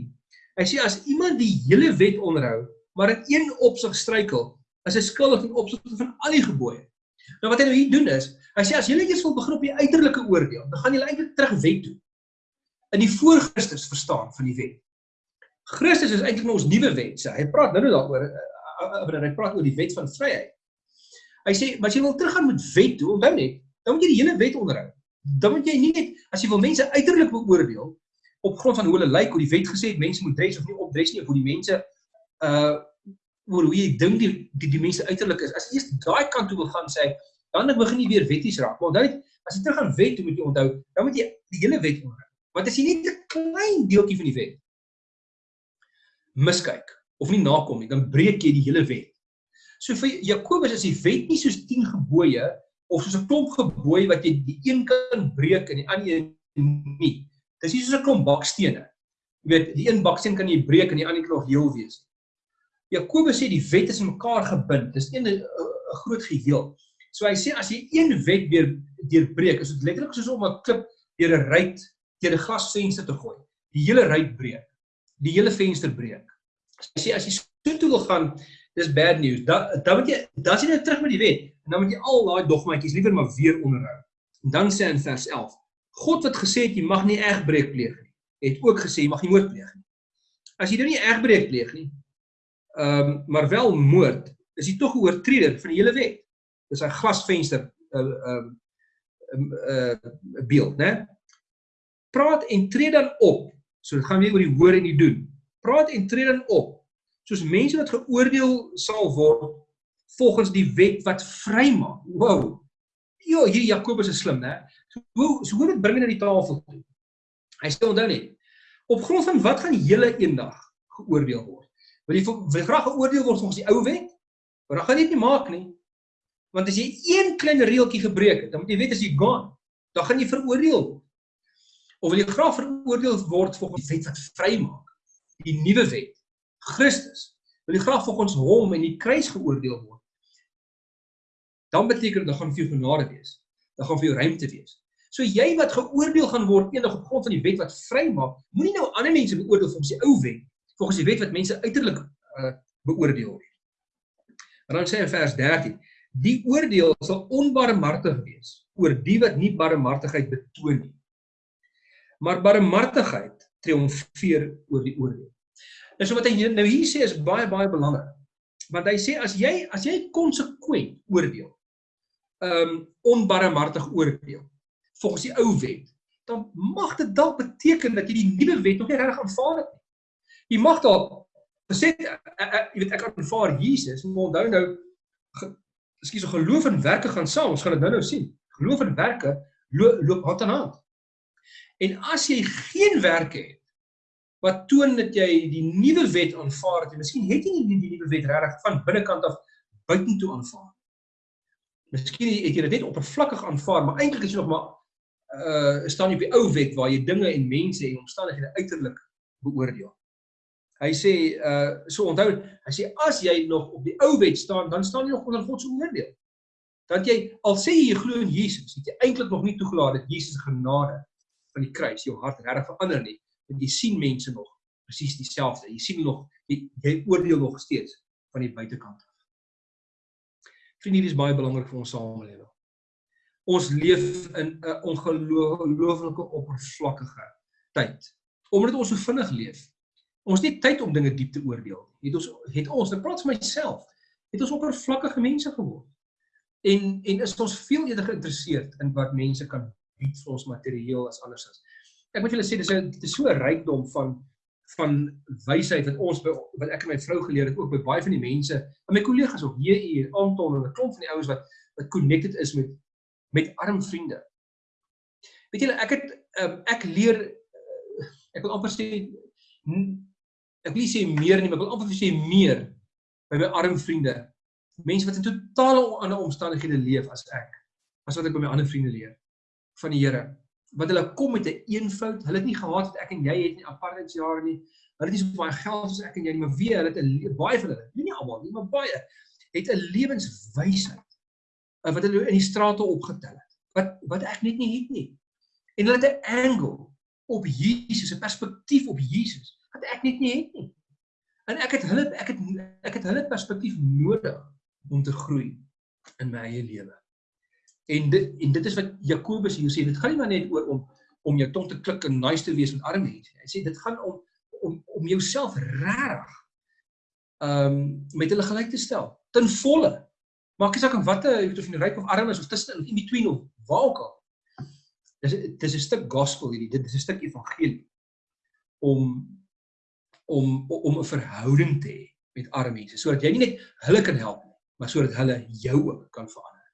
Hy sê as iemand die hele wet onderhou, maar in een opsig struikel, is hy skuldig in opsigte van al die gebooie. Nou wat hy nou hier doen is, hy sê as julle eers wil begin op die uiterlike oordeel, dan gaan julle eintlik terug wet toe. In die voor Christus verstaan van die wet. Christus is eintlik ons nuwe wet, sê hy. Praat nou nou daaroor, uh, uh, uh, hy praat oor die wet van vryheid. Hy sê, maar as jy wil teruggaan met wet toe, onthou net, dan moet jy die hele wet onderhou. Dan moet jy nie net as jy wil mense uiterlik beoordeel op grond van hoe hulle lyk, hoe die wet gesê het mense moet dres of nie opdres nie, of hoe die mense uh oor hoe jy dink die, die die mense uiterlik is. As jy eers daai kant toe wil gaan sê, dan begin jy weer wetties raak. Maar onthou as jy terug aan wet moet jy onthou, dan moet jy die hele wet onderhou. Want as jy net 'n klein deeltjie van die wet miskyk of nie nakom nie, dan breek jy die hele wet. So vir Jakobus is die wet nie soos 10 gebooie of soos 'n klomp gebooie wat jy die een kan breek en die ander een nie. Dis nie soos 'n klomp bakstene. Jy weet, die een baksteen kan jy breek en die ander kan nog heel wees. Jakobus sê die wet is in mekaar gebind. Dis een 'n groot geheel. So hy sê as jy een wet weer deurbreek, is dit letterlik soos om 'n klip deur 'n ruit deur 'n glasvenster te gooi. Die hele ruit breek. Die hele venster breek. Hy sê as jy so toe wil gaan, dis bad news. Dan dan moet jy dan sien jy terug met die wet en dan moet jy al daai dogmaatjies liewer maar weer onderhou. En dan sê in vers 11: God wat gesê het jy mag nie egbreek pleeg nie, het ook gesê jy mag nie moord pleeg nie. As jy nou nie egbreek pleeg nie, ehm um, maar wel moord, is jy tog 'n oortreder van die hele wet. Dis 'n glasvenster uh, ehm uh, 'n uh, uh, beeld, né? Praat en tree dan op. So dit gaan weer oor die hoor en die doen. Praat en tree dan op soos mense wat geoordeel sal word volgens die wet wat vrymaak. Wow. Ja, hier Jakobus is slim, né? So hoe so hoe dit bring na die tafel toe. Hy sê onthou net, op grond van wat gaan julle eendag geoordeel word? Wil jy wil graag geoordeel word volgens die ou wet? Maar dan gaan dit nie maak nie. Want as jy een klein reeltjie gebreek het, dan moet jy weet as jy gaan, dan gaan jy veroordeel word. Of wil jy graag veroordeel word volgens die wet wat vrymaak? Die nuwe wet, Christus. Wil jy graag volgens hom en die kruis geoordeel word? dan beteken dit dan gaan vir jou genade wees. Dan gaan vir jou ruimte wees. So jy wat geoordeel gaan word eendag op grond van die wet wat vrymaak, moenie nou ander mense beoordeel volgens die ou wet, volgens die wet wat mense uiterlik uh, beoordeel nie. En dan sê in vers 13: Die oordeel sal onbarmhartig wees oor die wat nie barmhartigheid betoon nie. Maar barmhartigheid triomfeer oor die oordeel. Nou so wat hy nou hier sê is baie baie belangrik. Want hy sê as jy as jy konsekwent oordeel, ehm um, onbarmhartig oordeel volgens die ou wet, dan mag dit dalk beteken dat jy die nuwe wet nog nie reg aanvaar het nie. Jy mag dalk gesê eh, eh, jy weet ek aanvaar Jesus, maar onthou nou ekskuus, geloof en werke gaan saam. Ons gaan dit nou-nou sien. Geloof en werke loop, loop hand aan hand. En as jy geen werke het wat toon dat jy die nuwe wet aanvaar het, miskien het jy nie die nuwe wet regtig van binnekant af buitentoe aanvaar Miskien het jy dit net oppervlakkig aanvaar, maar eintlik is jy nog maar uh staan jy op die ou wet waar jy dinge en mense en omstandighede uiterlik beoordeel. Hy sê uh so onthou, hy sê as jy nog op die ou wet staan, dan staan jy nog onder God se oordeel. Dat jy al sê jy glo in Jesus, het jy eintlik nog nie toegelaat dat Jesus genade van die kruis jou hart regtig verander nie. Want jy sien mense nog presies dieselfde. Jy sien nog jy, jy oordeel nog steeds van die buitekant. Vriende, hier is baie belangrik vir ons samelewing. Ons leef in 'n ongelooflike oppervlakkige tyd. Omdat ons so vinnig leef. Ons het nie tyd om dinge diep te oordeel nie. Het ons het ons, ek praat vir myself, het ons oppervlakkige mense geword. En en is ons veel eerder geïnteresseerd in wat mense kan bied vir ons materieel as andersins. Ek moet julle sê dis 'n dis so 'n rykdom van van wysheid wat ons wat ek en my vrou geleer het ook by baie van die mense en my kollegas ook hier hier Anton en 'n klomp van die ouens wat wat connected is met met arm vriende. Weet julle ek het um, ek leer uh, ek wil amper sê ek wil sê meer nie maar ek wil amper sê meer by my arm vriende. Mense wat in totale ander omstandighede leef as ek. As wat ek by my ander vriende leer van die Here wat hulle kom met 'n een eenvoud. Hulle het nie gehad wat ek en jy het nie apartheidsjare nie. Hulle het nie so baie geld soos ek en jy nie, maar wie hulle het 'n baie van hulle, nie almal nie, maar baie het 'n lewenswysheid eh, wat hulle in die strate opgetel het. Wat wat ek net nie het nie. En hulle het 'n angle op Jesus, 'n perspektief op Jesus wat ek net nie het nie. En ek het hulle ek het ek het hulle perspektief nodig om te groei in my eie lewe. En dit en dit is wat Jakobus hier sê, dit gaan nie maar net oor om om jou tong te klik en nice te wees met arme mense. Hy sê dit gaan om om om jouself regtig ehm um, met hulle gelyk te stel ten volle. Maak nie saak of wat jy weet of jy ryk of arm is of tussen of in between of waar ook al. Dis dis 'n stuk gospel hierdie. Dit is 'n stuk evangelie om om om 'n verhouding te hê met arme mense sodat jy nie net hulle kan help nie, maar sodat hulle jou ook kan verander.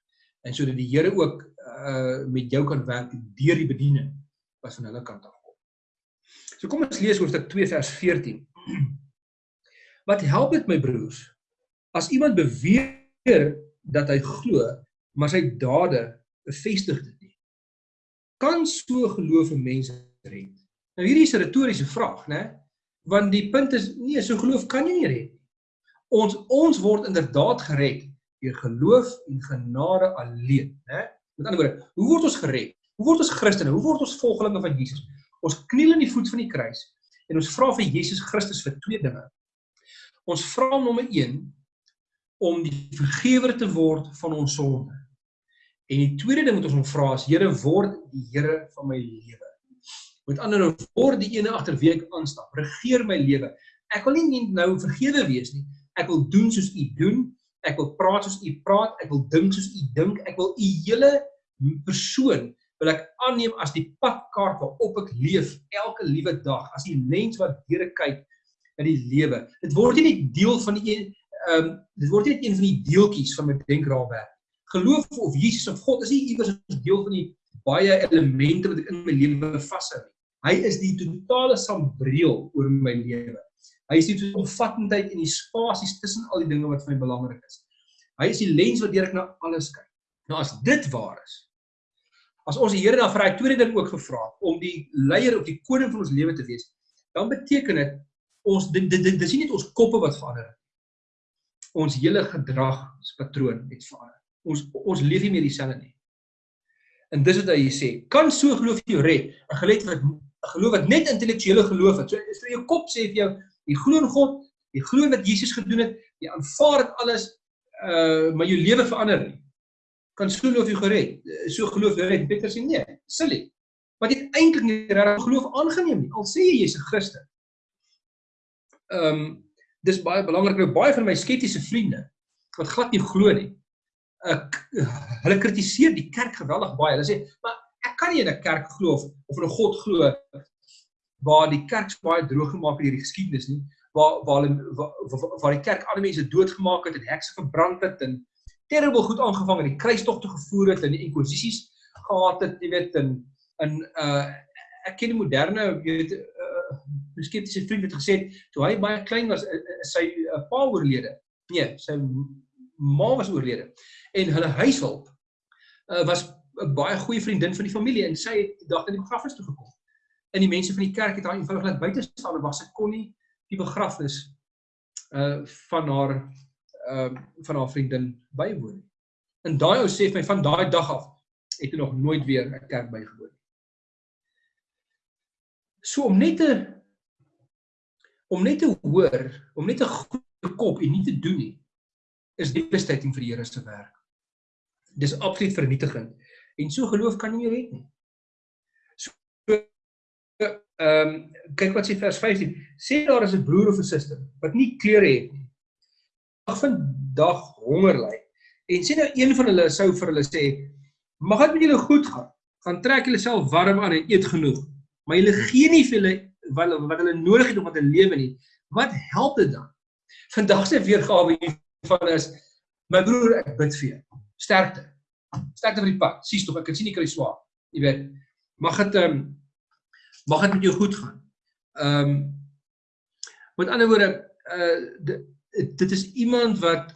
En sodat die Here ook uh met jou kan werk deur die bediening wat van hulle kant af kom. So kom ons lees hoofstuk 2 vers 14. Wat help dit my broers as iemand beweer dat hy glo, maar sy dade bevestig dit nie? Kan so geloof mense red? Nou hierdie is 'n retoriese vraag, né? Want die punt is nee, so geloof kan jy nie red nie. Ons ons word inderdaad gered deur geloof en genade alleen, né? Met ander woorde, hoe word ons gered? Hoe word ons Christene? Hoe word ons volgelinge van Jesus? Ons kniel in die voet van die kruis en ons vra vir Jesus Christus vir twee dinge. Ons vra hom nommer 1 om die vergewer te word van ons sonde. En die tweede ding wat ons hom vra is Here word die Here van my lewe. Met ander woorde, word die ene agter wie ek aanstap. Regeer my lewe. Ek wil nie nou vergewe wees nie. Ek wil doen soos U doen. Ek wil praat soos U praat. Ek wil dink soos U dink. Ek wil U hele persoon wil ek aanneem as die padkaart waarop ek leef elke liewe dag, as die lens wat deur ek kyk in die lewe. Dit word nie net deel van die ehm um, dit word nie net een van die deeltjies van my denkraamwerk. Geloof of Jesus of God is nie iewers 'n deel van die baie elemente wat ek in my lewe vashou nie. Hy is die totale sambreel oor my lewe. Hy is die omvattendheid en die spasies tussen al die dinge wat vir my belangrik is. Hy is die lens waardeur ek na alles kyk. Nou as dit waar is, as ons die Here dan vir hy tweede ding ook gevra om die leier of die koning van ons lewe te wees, dan beteken dit ons dit dit dis nie net ons koppe wat verander nie. Ons hele gedragspatroon het verander. Ons ons leef nie meer dieselfde nie. En dis wat hy sê, kan so geloof jou red? 'n Geloof wat 'n geloof wat net intellektuele geloof het. So is vir jou kop sê vir jou, jy glo in God, jy glo wat Jesus gedoen het, jy aanvaar dit alles, uh maar jou lewe verander nie kan so geloof jy gered. So geloof jy red. Petrus sê nee, silly. Want jy eintlik nie regtig geloof aangeneem nie. Al sê jy jy's 'n Christen. Ehm um, dis baie belangrik nou baie van my skeptiese vriende wat glad nie glo nie. Ek hulle kritiseer die kerk geweldig baie. Hulle sê, "Maar kan nie in 'n kerk glo of of in 'n God glo waar die kerk baie droog gemaak het hierdie geskiedenis nie." waar waar hulle waar, waar die kerk ander mense doodgemaak het en hekse verbrand het en terrible goed aangevang en die kruistog te gevoer het en die inkwisisies gehad het, jy weet, in in uh ek ken die moderne, jy weet, uh skeptiese vriend het gesê toe hy baie klein was, uh sy uh, pa oorlede. Nee, sy ma was oorlede. En hulle huishulp uh was 'n baie goeie vriendin van die familie en sy het die dag in die begrafnis toe gekom. En die mense van die kerk het haar eenvoudig laat buite staan en was sy kon nie die begrafnis uh van haar ehm uh, van haar vriendin bywoon. En daai ou sê vir my van daai dag af het hy nog nooit weer 'n kerk bygewoon nie. So om net te om net te hoor, om net 'n goeie kop en nie te doen nie, is devastating vir die Here se werk. Dis absoluut vernietigend. En so geloof kan nie red nie. So ehm um, kyk wat sê vers 15. Sê daar is 'n broer of 'n suster wat nie klere het nie vandag honger ly. En sien nou een van hulle sou vir hulle sê, mag dit met julle goed gaan. Gaan trek julle self warm aan en eet genoeg. Maar julle gee nie vir hulle wat wat hulle nodig het om te lewe nie. Wat help dit dan? Vandag se weergawe hiervan is my broer, ek bid vir jou. Sterkte. Sterkte vir die pad. Sies tog, ek kan sien jy kry swaar. Jy weet. Mag dit ehm um, mag dit met jou goed gaan. Ehm um, met ander woorde, uh dit is iemand wat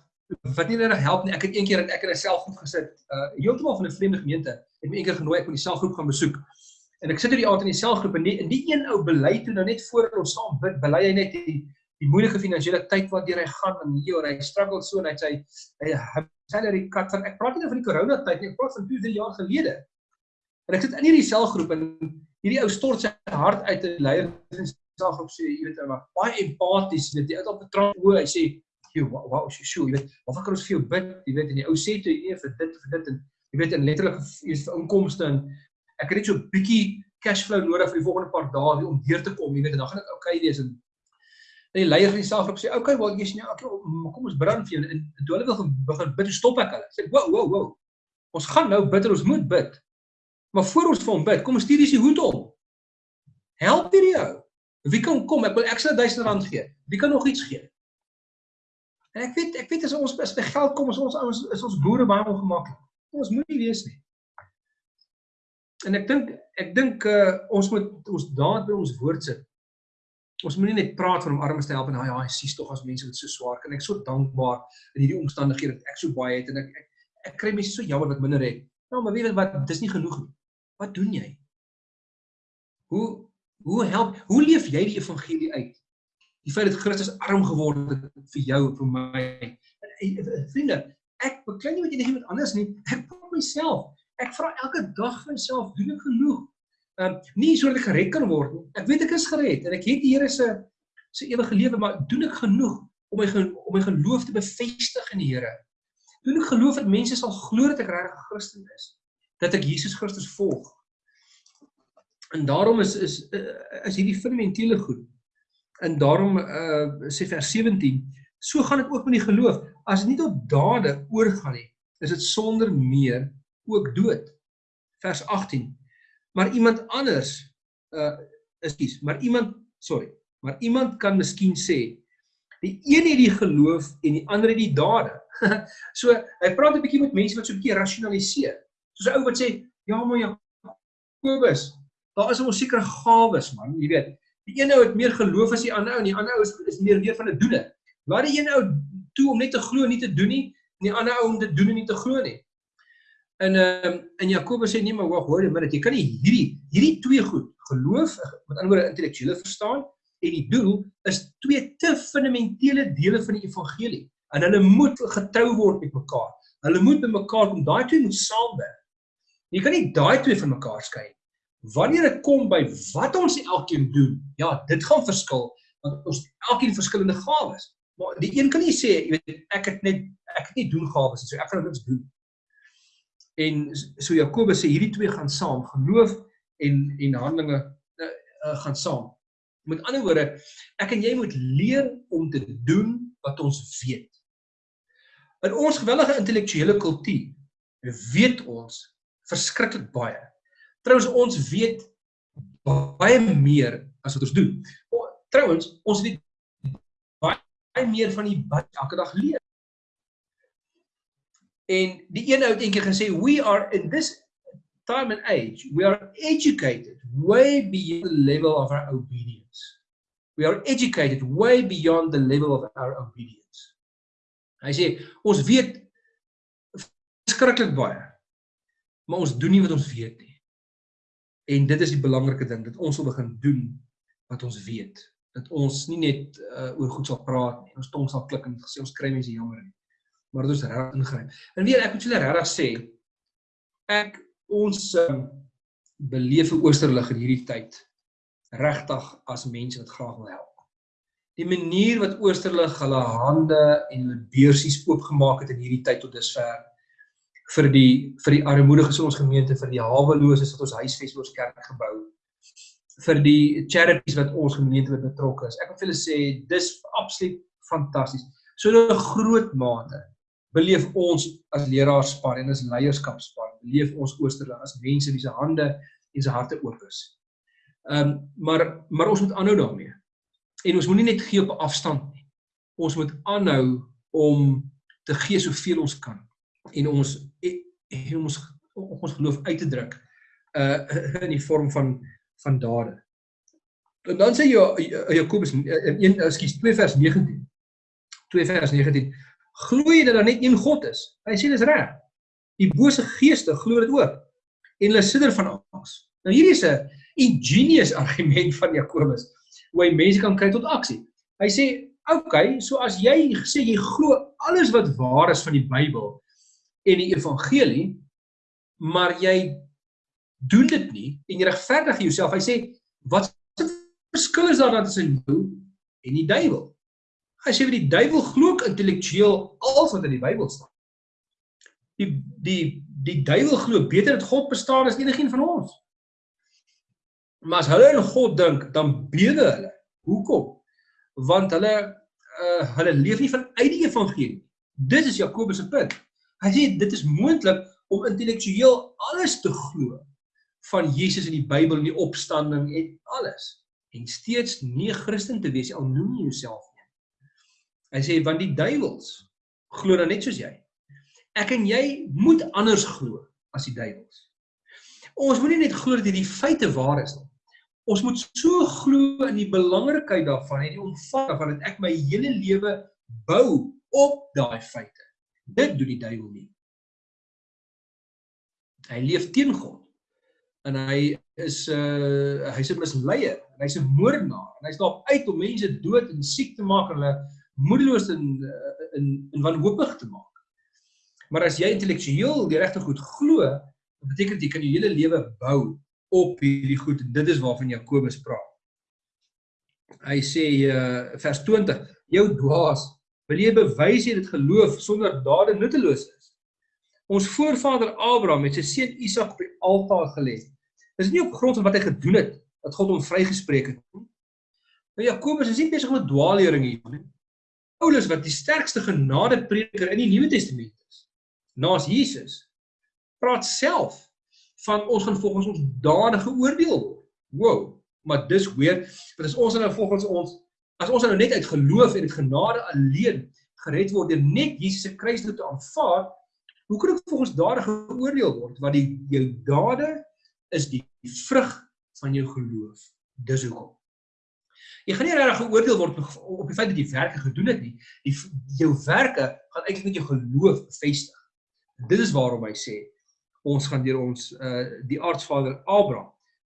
wat nie net help nie. Ek het eendag ek in 'n selfgroep gesit, uh heeltemal van 'n vreemde gemeente. Het my eendag genooi ek moet die selfgroep gaan besoek. En ek sit hier die aand in die selfgroep en die die een ou bely toe nou net voor ons saam bid, bely hy net die die moeilike finansiële tyd wat deur hy gaan en hier hy struggle so en hy sê hy salary cut van ek praat nie nou van die corona tyd nie, ek praat van 2, 3 jaar gelede. En ek sit in hierdie selfgroep en hierdie ou stort sy hart uit en leier. Self op sê, jy weet, maar baie empaties, jy jy het op trant hoe hy sê, jy wow, wow, jy sure, jy weet, wat kan ons vir jou bid, jy weet, en die ou sê toe nee vir dit vir dit en jy weet, en letterlik is inkomste en ek het net so 'n bietjie cash flow nodig vir die volgende paar dae om deur te kom, jy weet, en dan gaan dit oukei okay wees en En die leier van die selfgroep sê, "Oké, okay, wel jy's nie, okay, kom ons bid vir jou." En toe hulle wil begin bid, stop ek hulle. Sê, "Wow, wow, wow. Ons gaan nou bid, ons moet bid. Maar voor ons vir hom bid, kom ons stuur die hoed om. Help hierdie jou. Wie kan kom? Ek wil ekstra 1000 rand gee. Wie kan nog iets gee?" En ek weet, ek weet as ons as by geld kom, is ons ouens is ons boere baie ongemaklik. Ons moet nie wees nie. En ek dink ek dink uh, ons moet ons daad by ons woord sit. Ons moenie net praat van om armes te help en ja, hy sies tog as mense wat so swaar kan. Ek so dankbaar in hierdie omstandighede dat ek so baie het en ek ek, ek kry mense so jammer wat minder het. Nou, maar weet wat, dis nie genoeg nie. Wat doen jy? Hoe hoe help hoe leef jy die evangelie uit? Die feit dat Christus arm geword het vir jou en vir my. Vriende, ek beklei nie met enigiemand anders nie. Ek probeer myself. Ek vra elke dag vir myself, doen ek genoeg? Um, nie sodat ek gered kan word nie. Ek weet ek is gered en ek het die Here se se ewige lewe, maar doen ek genoeg om my om my geloof te bevestig in die Here? Doen ek geloof dat mense sal glo dat ek regtig 'n Christen is? Dat ek Jesus Christus volg? En daarom is is is hierdie fundamentele goed. En daarom uh sê vers 17, so gaan dit ook met die geloof. As dit nie tot dade oorgaan nie, is dit sonder meer ook dood. Vers 18 maar iemand anders uh ekskuus, maar iemand sorry, maar iemand kan miskien sê die een het die geloof en die ander het die dade. so hy praat 'n bietjie met mense wat so 'n bietjie rasionaliseer. Soos 'n ou wat sê, ja maar ja, Kobus, daar is 'n sekere gawes man, jy weet. Die een ou het meer geloof as die ander ou en die ander ou is, is meer weer van 'n doene. Laat die een ou toe om net te glo en nie te doen nie, en die ander ou om te doen en nie te glo nie. En ehm um, en Jakobus sê nee maar wag hoor net jy kan nie hierdie hierdie twee goed geloof met ander woorde intellektuele verstaan en die doel is twee te fundamentele dele van die evangelie en hulle moet getrou word met mekaar. Hulle moet by mekaar kom. Daai twee moet saamwerk. Jy kan nie daai twee van mekaar skei nie. Wanneer dit kom by wat ons elkeen doen, ja, dit gaan verskil want ons elkeen verskillende gawes. Maar die een kan nie sê, jy weet, ek het net ek het nie doen gawes nie, so ek gaan niks doen. En so Jakobus sê hierdie twee gaan saam, geloof en en handelinge uh, uh, gaan saam. Met ander woorde, ek en jy moet leer om te doen wat ons weet. In ons gewellige intellektuele kultuur weet ons verskriklik baie. Trouwens ons weet baie meer as wat ons doen. Trouwens, ons weet baie meer van die wat elke dag leer. En die een ou het eendag gesê we are in this time and age we are educated way beyond the level of our obedience. We are educated way beyond the level of our obedience. Hy sê ons weet skrikkelik baie. Maar ons doen nie wat ons weet nie. En dit is die belangrike ding dat ons wil begin doen wat ons weet. Dat ons nie net uh, oor goed sal praat nie. Ons tong sal klik en sê ons kry mense jammer nie maar dit is reg ingryp. En weer ek moet julle regtig sê ek ons um, beleef 'n oosterlig in hierdie tyd regtig as mense wat graag wil help. Die manier wat oosterlig hulle hande en hulle beursies oopgemaak het in hierdie tyd tot dusver vir die vir die armoediges in ons gemeente, vir die haweloses wat ons huisves oor kerk gebou vir die charities wat ons gemeente betrokke is. Ek wil vir julle sê dis absoluut fantasties. So 'n groot mate beleef ons as leraarspan en as leierskapspan, beleef ons Oosterling as mense wie se hande en se harte oop is. Ehm um, maar maar ons moet aanhou daarmee. En ons moenie net gee op afstand nie. Ons moet aanhou om te gee soveel ons kan en ons en ons ons geloof uit te druk uh in die vorm van van dade. En dan sê jy Jakobus in 1 ekskuus 2 vers 19. 2 vers 19 glo jy dat daar net een God is? Hy sê dis reg. Die bose geeste glo dit ook. En hulle sidder van angs. Nou hierdie is 'n ingenious argument van Jakobus hoe hy mense kan kry tot aksie. Hy sê, "Oké, okay, so as jy sê jy glo alles wat waar is van die Bybel en die evangelie, maar jy doen dit nie en jy regverdig jouself." Hy sê, "Wat verskil is daar tussen jou en die duiwel?" As jy vir die duiwel glo intellektueel alles wat in die Bybel staan. Die die die duiwel glo beter dat God bestaan as enigiemand van ons. Maar as hulle in God dink, dan bewe hulle. Hoekom? want hulle uh, hulle leef nie vanuit die evangelie. Dit is Jakobus se punt. Hy sê dit is moontlik om intellektueel alles te glo van Jesus in die Bybel en die opstanding en alles en steeds nie 'n Christen te wees al noem jy jouself. Hy sê want die duiwels glo dan net soos jy. Ek en jy moet anders glo as die duiwels. Ons moenie net glo dat hierdie feite waar is nie. Ons moet so glo in die belangrikheid daarvan en die omvang van dit ek my hele lewe bou op daai feite. Dit doen die duiwel nie. Hy leef teen God. En hy is 'n uh, hy's 'n misleier, hy's 'n moordenaar en hy's daarop uit om mense dood en siek te maak en hulle moedeloos en in in wanhoopig te maak. Maar as jy intellektueel die regte goed glo, beteken dit jy kan jou hele lewe bou op hierdie goed en dit is waarvan Jakobus praat. Hy sê uh, vers 20: Jou dwaas, wil jy bewys jy dit geloof sonder dade nutteloos is? Ons voorvader Abraham het sy seun Isak op die altaar gelê. Dis nie op grond van wat hy gedoen het dat God hom vrygespreek het nie. Nou Jakobus is nie besig met dwaallering hier nie. Paulus wat die sterkste genadeprediker in die Nuwe Testament is, naas Jesus, praat self van ons gaan volgens ons dade geoordeel word. Wow, maar dis weer, want as ons nou volgens ons as ons nou net uit geloof en uit genade alleen gered word deur net Jesus se kruisdood te aanvaar, Hoe kan ek volgens dade geoordeel word? Want die jou dade is die vrug van jou geloof. Dis hoekom. Jy gaan nie regtig geoordeel word op die feit dat jy werke gedoen het nie. Die jou werke gaan eintlik net jou geloof bevestig. Dit is waarom hy sê ons gaan deur ons uh die aardsvader Abraham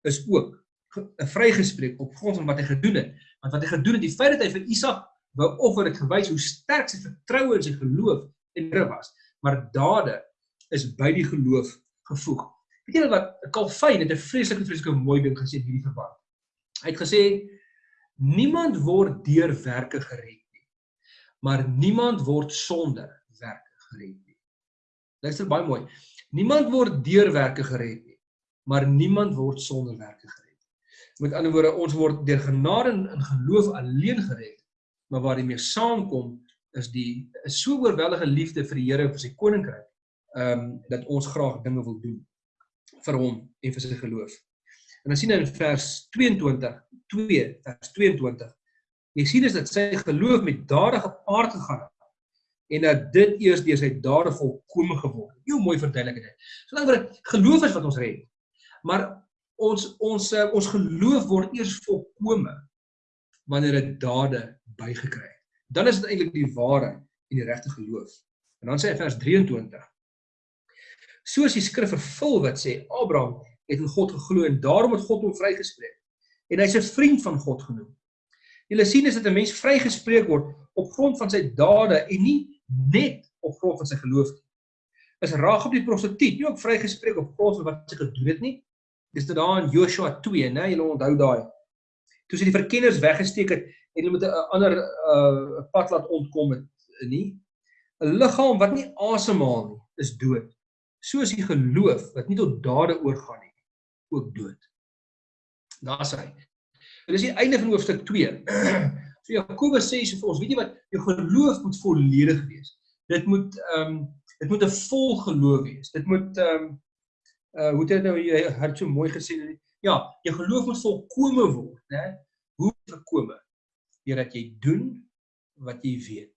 is ook vrygespreek op grond van wat hy gedoen het. Want wat hy gedoen het, die feit dat hy vir Isak wou offer het gewys hoe sterk sy vertroue in sy geloof en Here was maar dade is by die geloof gevoeg. Weet julle wat Calvin het 'n vreeslike vreeslike mooi ding gesê in hierdie verband. Hy het gesê niemand word deur werke gered nie, maar niemand word sonder werke gered nie. Luister baie mooi. Niemand word deur werke gered nie, maar niemand word sonder werke gered. Met ander woorde, ons word deur genade en geloof alleen gered, maar waar dit mee saamkom is die is so oorweldige liefde vir die Here en vir sy koninkryk. Ehm um, dat ons graag dinge wil doen vir hom en vir sy geloof. En dan sien in vers 22, 2 vers 22. Jy sien is dat sy geloof met dade gepaard gegaan het en dat dit eers deur sy dade volkome geword het. Hoe mooi verduidelik dit. So dan word geloof is wat ons red. Maar ons ons uh, ons geloof word eers volkome wanneer dit dade bygekry het dan is dit eintlik die ware en die regte geloof. En dan sê hy vers 23. Soos die skrif vervul wat sê Abraham het in God geglo en daarom het God hom vrygespreek en hy's 'n vriend van God genoem. Julle sien is dit 'n mens vrygespreek word op grond van sy dade en nie net op grond van sy geloof nie. Is Ragab die prostituut nie ook vrygespreek op grond van wat sy gedoen het nie? Dis dit daar in Joshua 2, né? Julle onthou daai. Toe sy die verkenners weggesteek het en hulle moet 'n ander uh pad laat ontkom het nie. 'n Liggaam wat nie asemhaal nie, is dood. Soos die geloof wat nie tot dade oorgaan nie, ook dood. Daar's hy. Dit is die einde van hoofstuk 2. so Jakobus sê so vir ons, weet jy wat, jou geloof moet volledig wees. Dit moet ehm um, dit moet 'n vol geloof wees. Dit moet ehm um, uh hoe het dit nou jy het so mooi gesê ja, jou geloof moet volkome word, né? Hoe volkome? deurdat jy doen wat jy weet.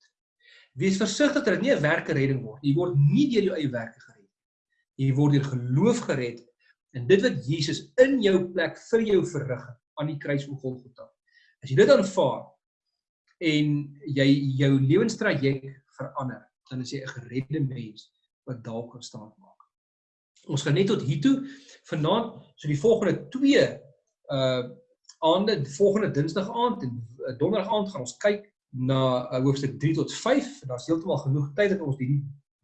Wees versigtig dat dit nie 'n werke redding word. Jy word nie deur jou eie werke gered nie. Jy word deur geloof gered in dit wat Jesus in jou plek vir jou verrig het aan die kruis van Golgotha. As jy dit aanvaar en jy jou lewenstraject verander, dan is jy 'n geredde mens wat dalk kan staan maak. Ons gaan net tot hier toe vanaand, so die volgende 2 uh aande volgende dinsdag aand en eh, donderdag aand gaan ons kyk na uh, hoofstuk 3 tot 5 en daar's heeltemal genoeg tyd dat ons die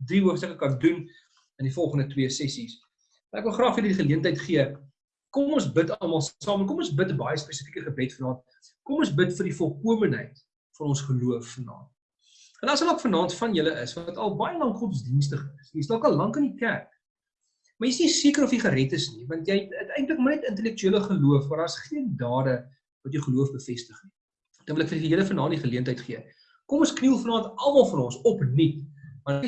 drie hoofstukke kan doen in die volgende twee sessies. Ek wil graag vir julle die geleentheid gee. Kom ons bid almal saam. Kom ons bid 'n baie spesifieke gebed vanaand. Kom ons bid vir die volkomeenheid van ons geloof vanaand. En as ook vanaand van julle is wat al baie lank godsdienstig is. Jy's dalk al lank in die kerk. Maar jy's nie seker of jy gered is nie, want jy het eintlik net intellektuele geloof, maar daar's geen dade wat jou geloof bevestig nie. Dan wil ek vir julle vanaand die geleentheid gee. Kom ons kniel vanaand almal van ons op nuut. Want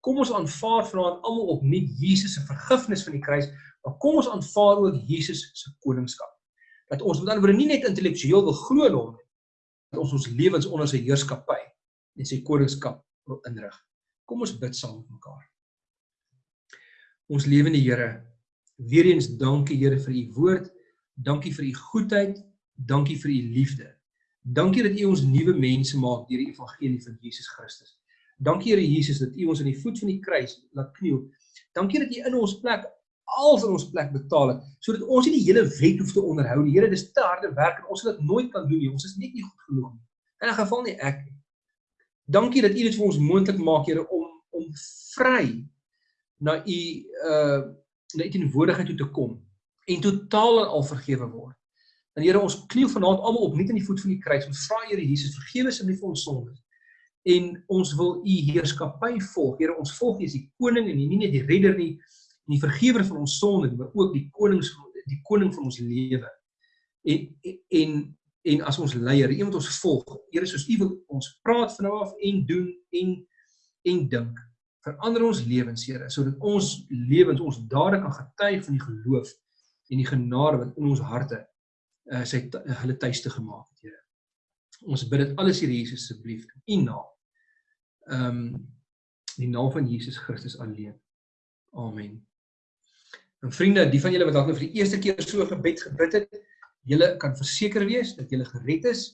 kom ons aanvaar vanaand almal op nuut Jesus se vergifnis van die kruis, maar kom ons aanvaar ook Jesus se koningskap. Dat ons met ander woorde nie net intellektueel wil glo in hom nie, dat ons ons lewens onder sy heerskappy en sy koningskap wil inrig. Kom ons bid saam met mekaar. Ons lewende Here, weer eens dankie Here vir u woord. Dankie vir u goedheid. Dankie vir u liefde. Dankie dat u ons nuwe mense maak deur die evangelie van Jesus Christus. Dankie Here Jesus dat u ons aan die voet van die kruis laat kniel. Dankie dat u in ons plek alles in ons plek betaal het sodat ons nie die hele wet hoef te onderhou nie. Here, dis te harde werk en ons sal dit nooit kan doen nie. Ons is net nie goed genoeg nie. In 'n geval nie ek. Dankie dat u dit vir ons moontlik maak, Here, om om vry na u uh na u teenwoordigheid toe te kom en totaal en al vergewe word. En Here, ons kniel vanaand almal op net aan die voet van die kruis en vra Here Jesus, vergewe asseblief ons sondes. En ons wil u heerskappy volg. Here, ons volg U as die koning en nie net die redder nie, nie die vergewer van ons sonde, maar ook die konings die koning van ons lewe. En en en as ons leier, iemand ons volg, Here soos U wil ons praat van nou af en doen en en dink. Verander ons lewens, Here, sodat ons lewens ons dade kan getuig van die geloof en die genade wat in ons harte uh sy hulle tuiste gemaak het, Here. Ons bid dit alles hier Jesus asseblief in U naam. Ehm um, die naam van Jesus Christus alleen. Amen. En vriende, die van julle wat dalk nou vir die eerste keer so gebed gebid het, julle kan verseker wees dat julle gered is,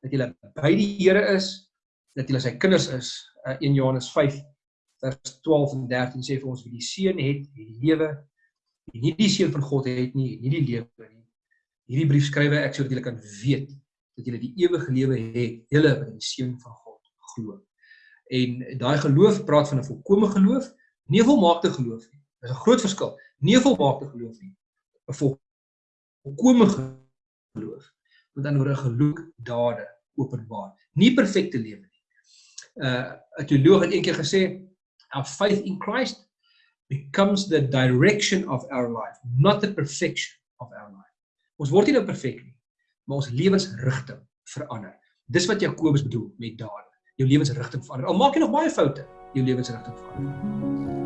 dat julle by die Here is, dat julle sy kinders is. Uh, 1 Johannes 5 vers 12 en 13 sê vir ons wie die seun het, die lewe, wie nie die seun van God het nie, nie die lewe nie. Hierdie brief skryf ek sodat julle kan weet dat julle die ewige lewe het, julle wat in die seun van God glo. En daai geloof praat van 'n volkomme geloof, nie 'n volmaakte geloof nie. Dis 'n groot verskil. Nie 'n volmaakte geloof nie. 'n Volkomme geloof. Met ander woorde geloof dade openbaar. Nie perfekte lewe nie. Uh 'n teoloog het eendag gesê our faith in Christ becomes the direction of our life, not the perfection of our life. Ons word nie nou perfek nie, maar ons lewensrigting verander. Dis wat Jakobus bedoel met dade. Jou lewensrigting verander. Al maak jy nog baie foute, jou lewensrigting verander.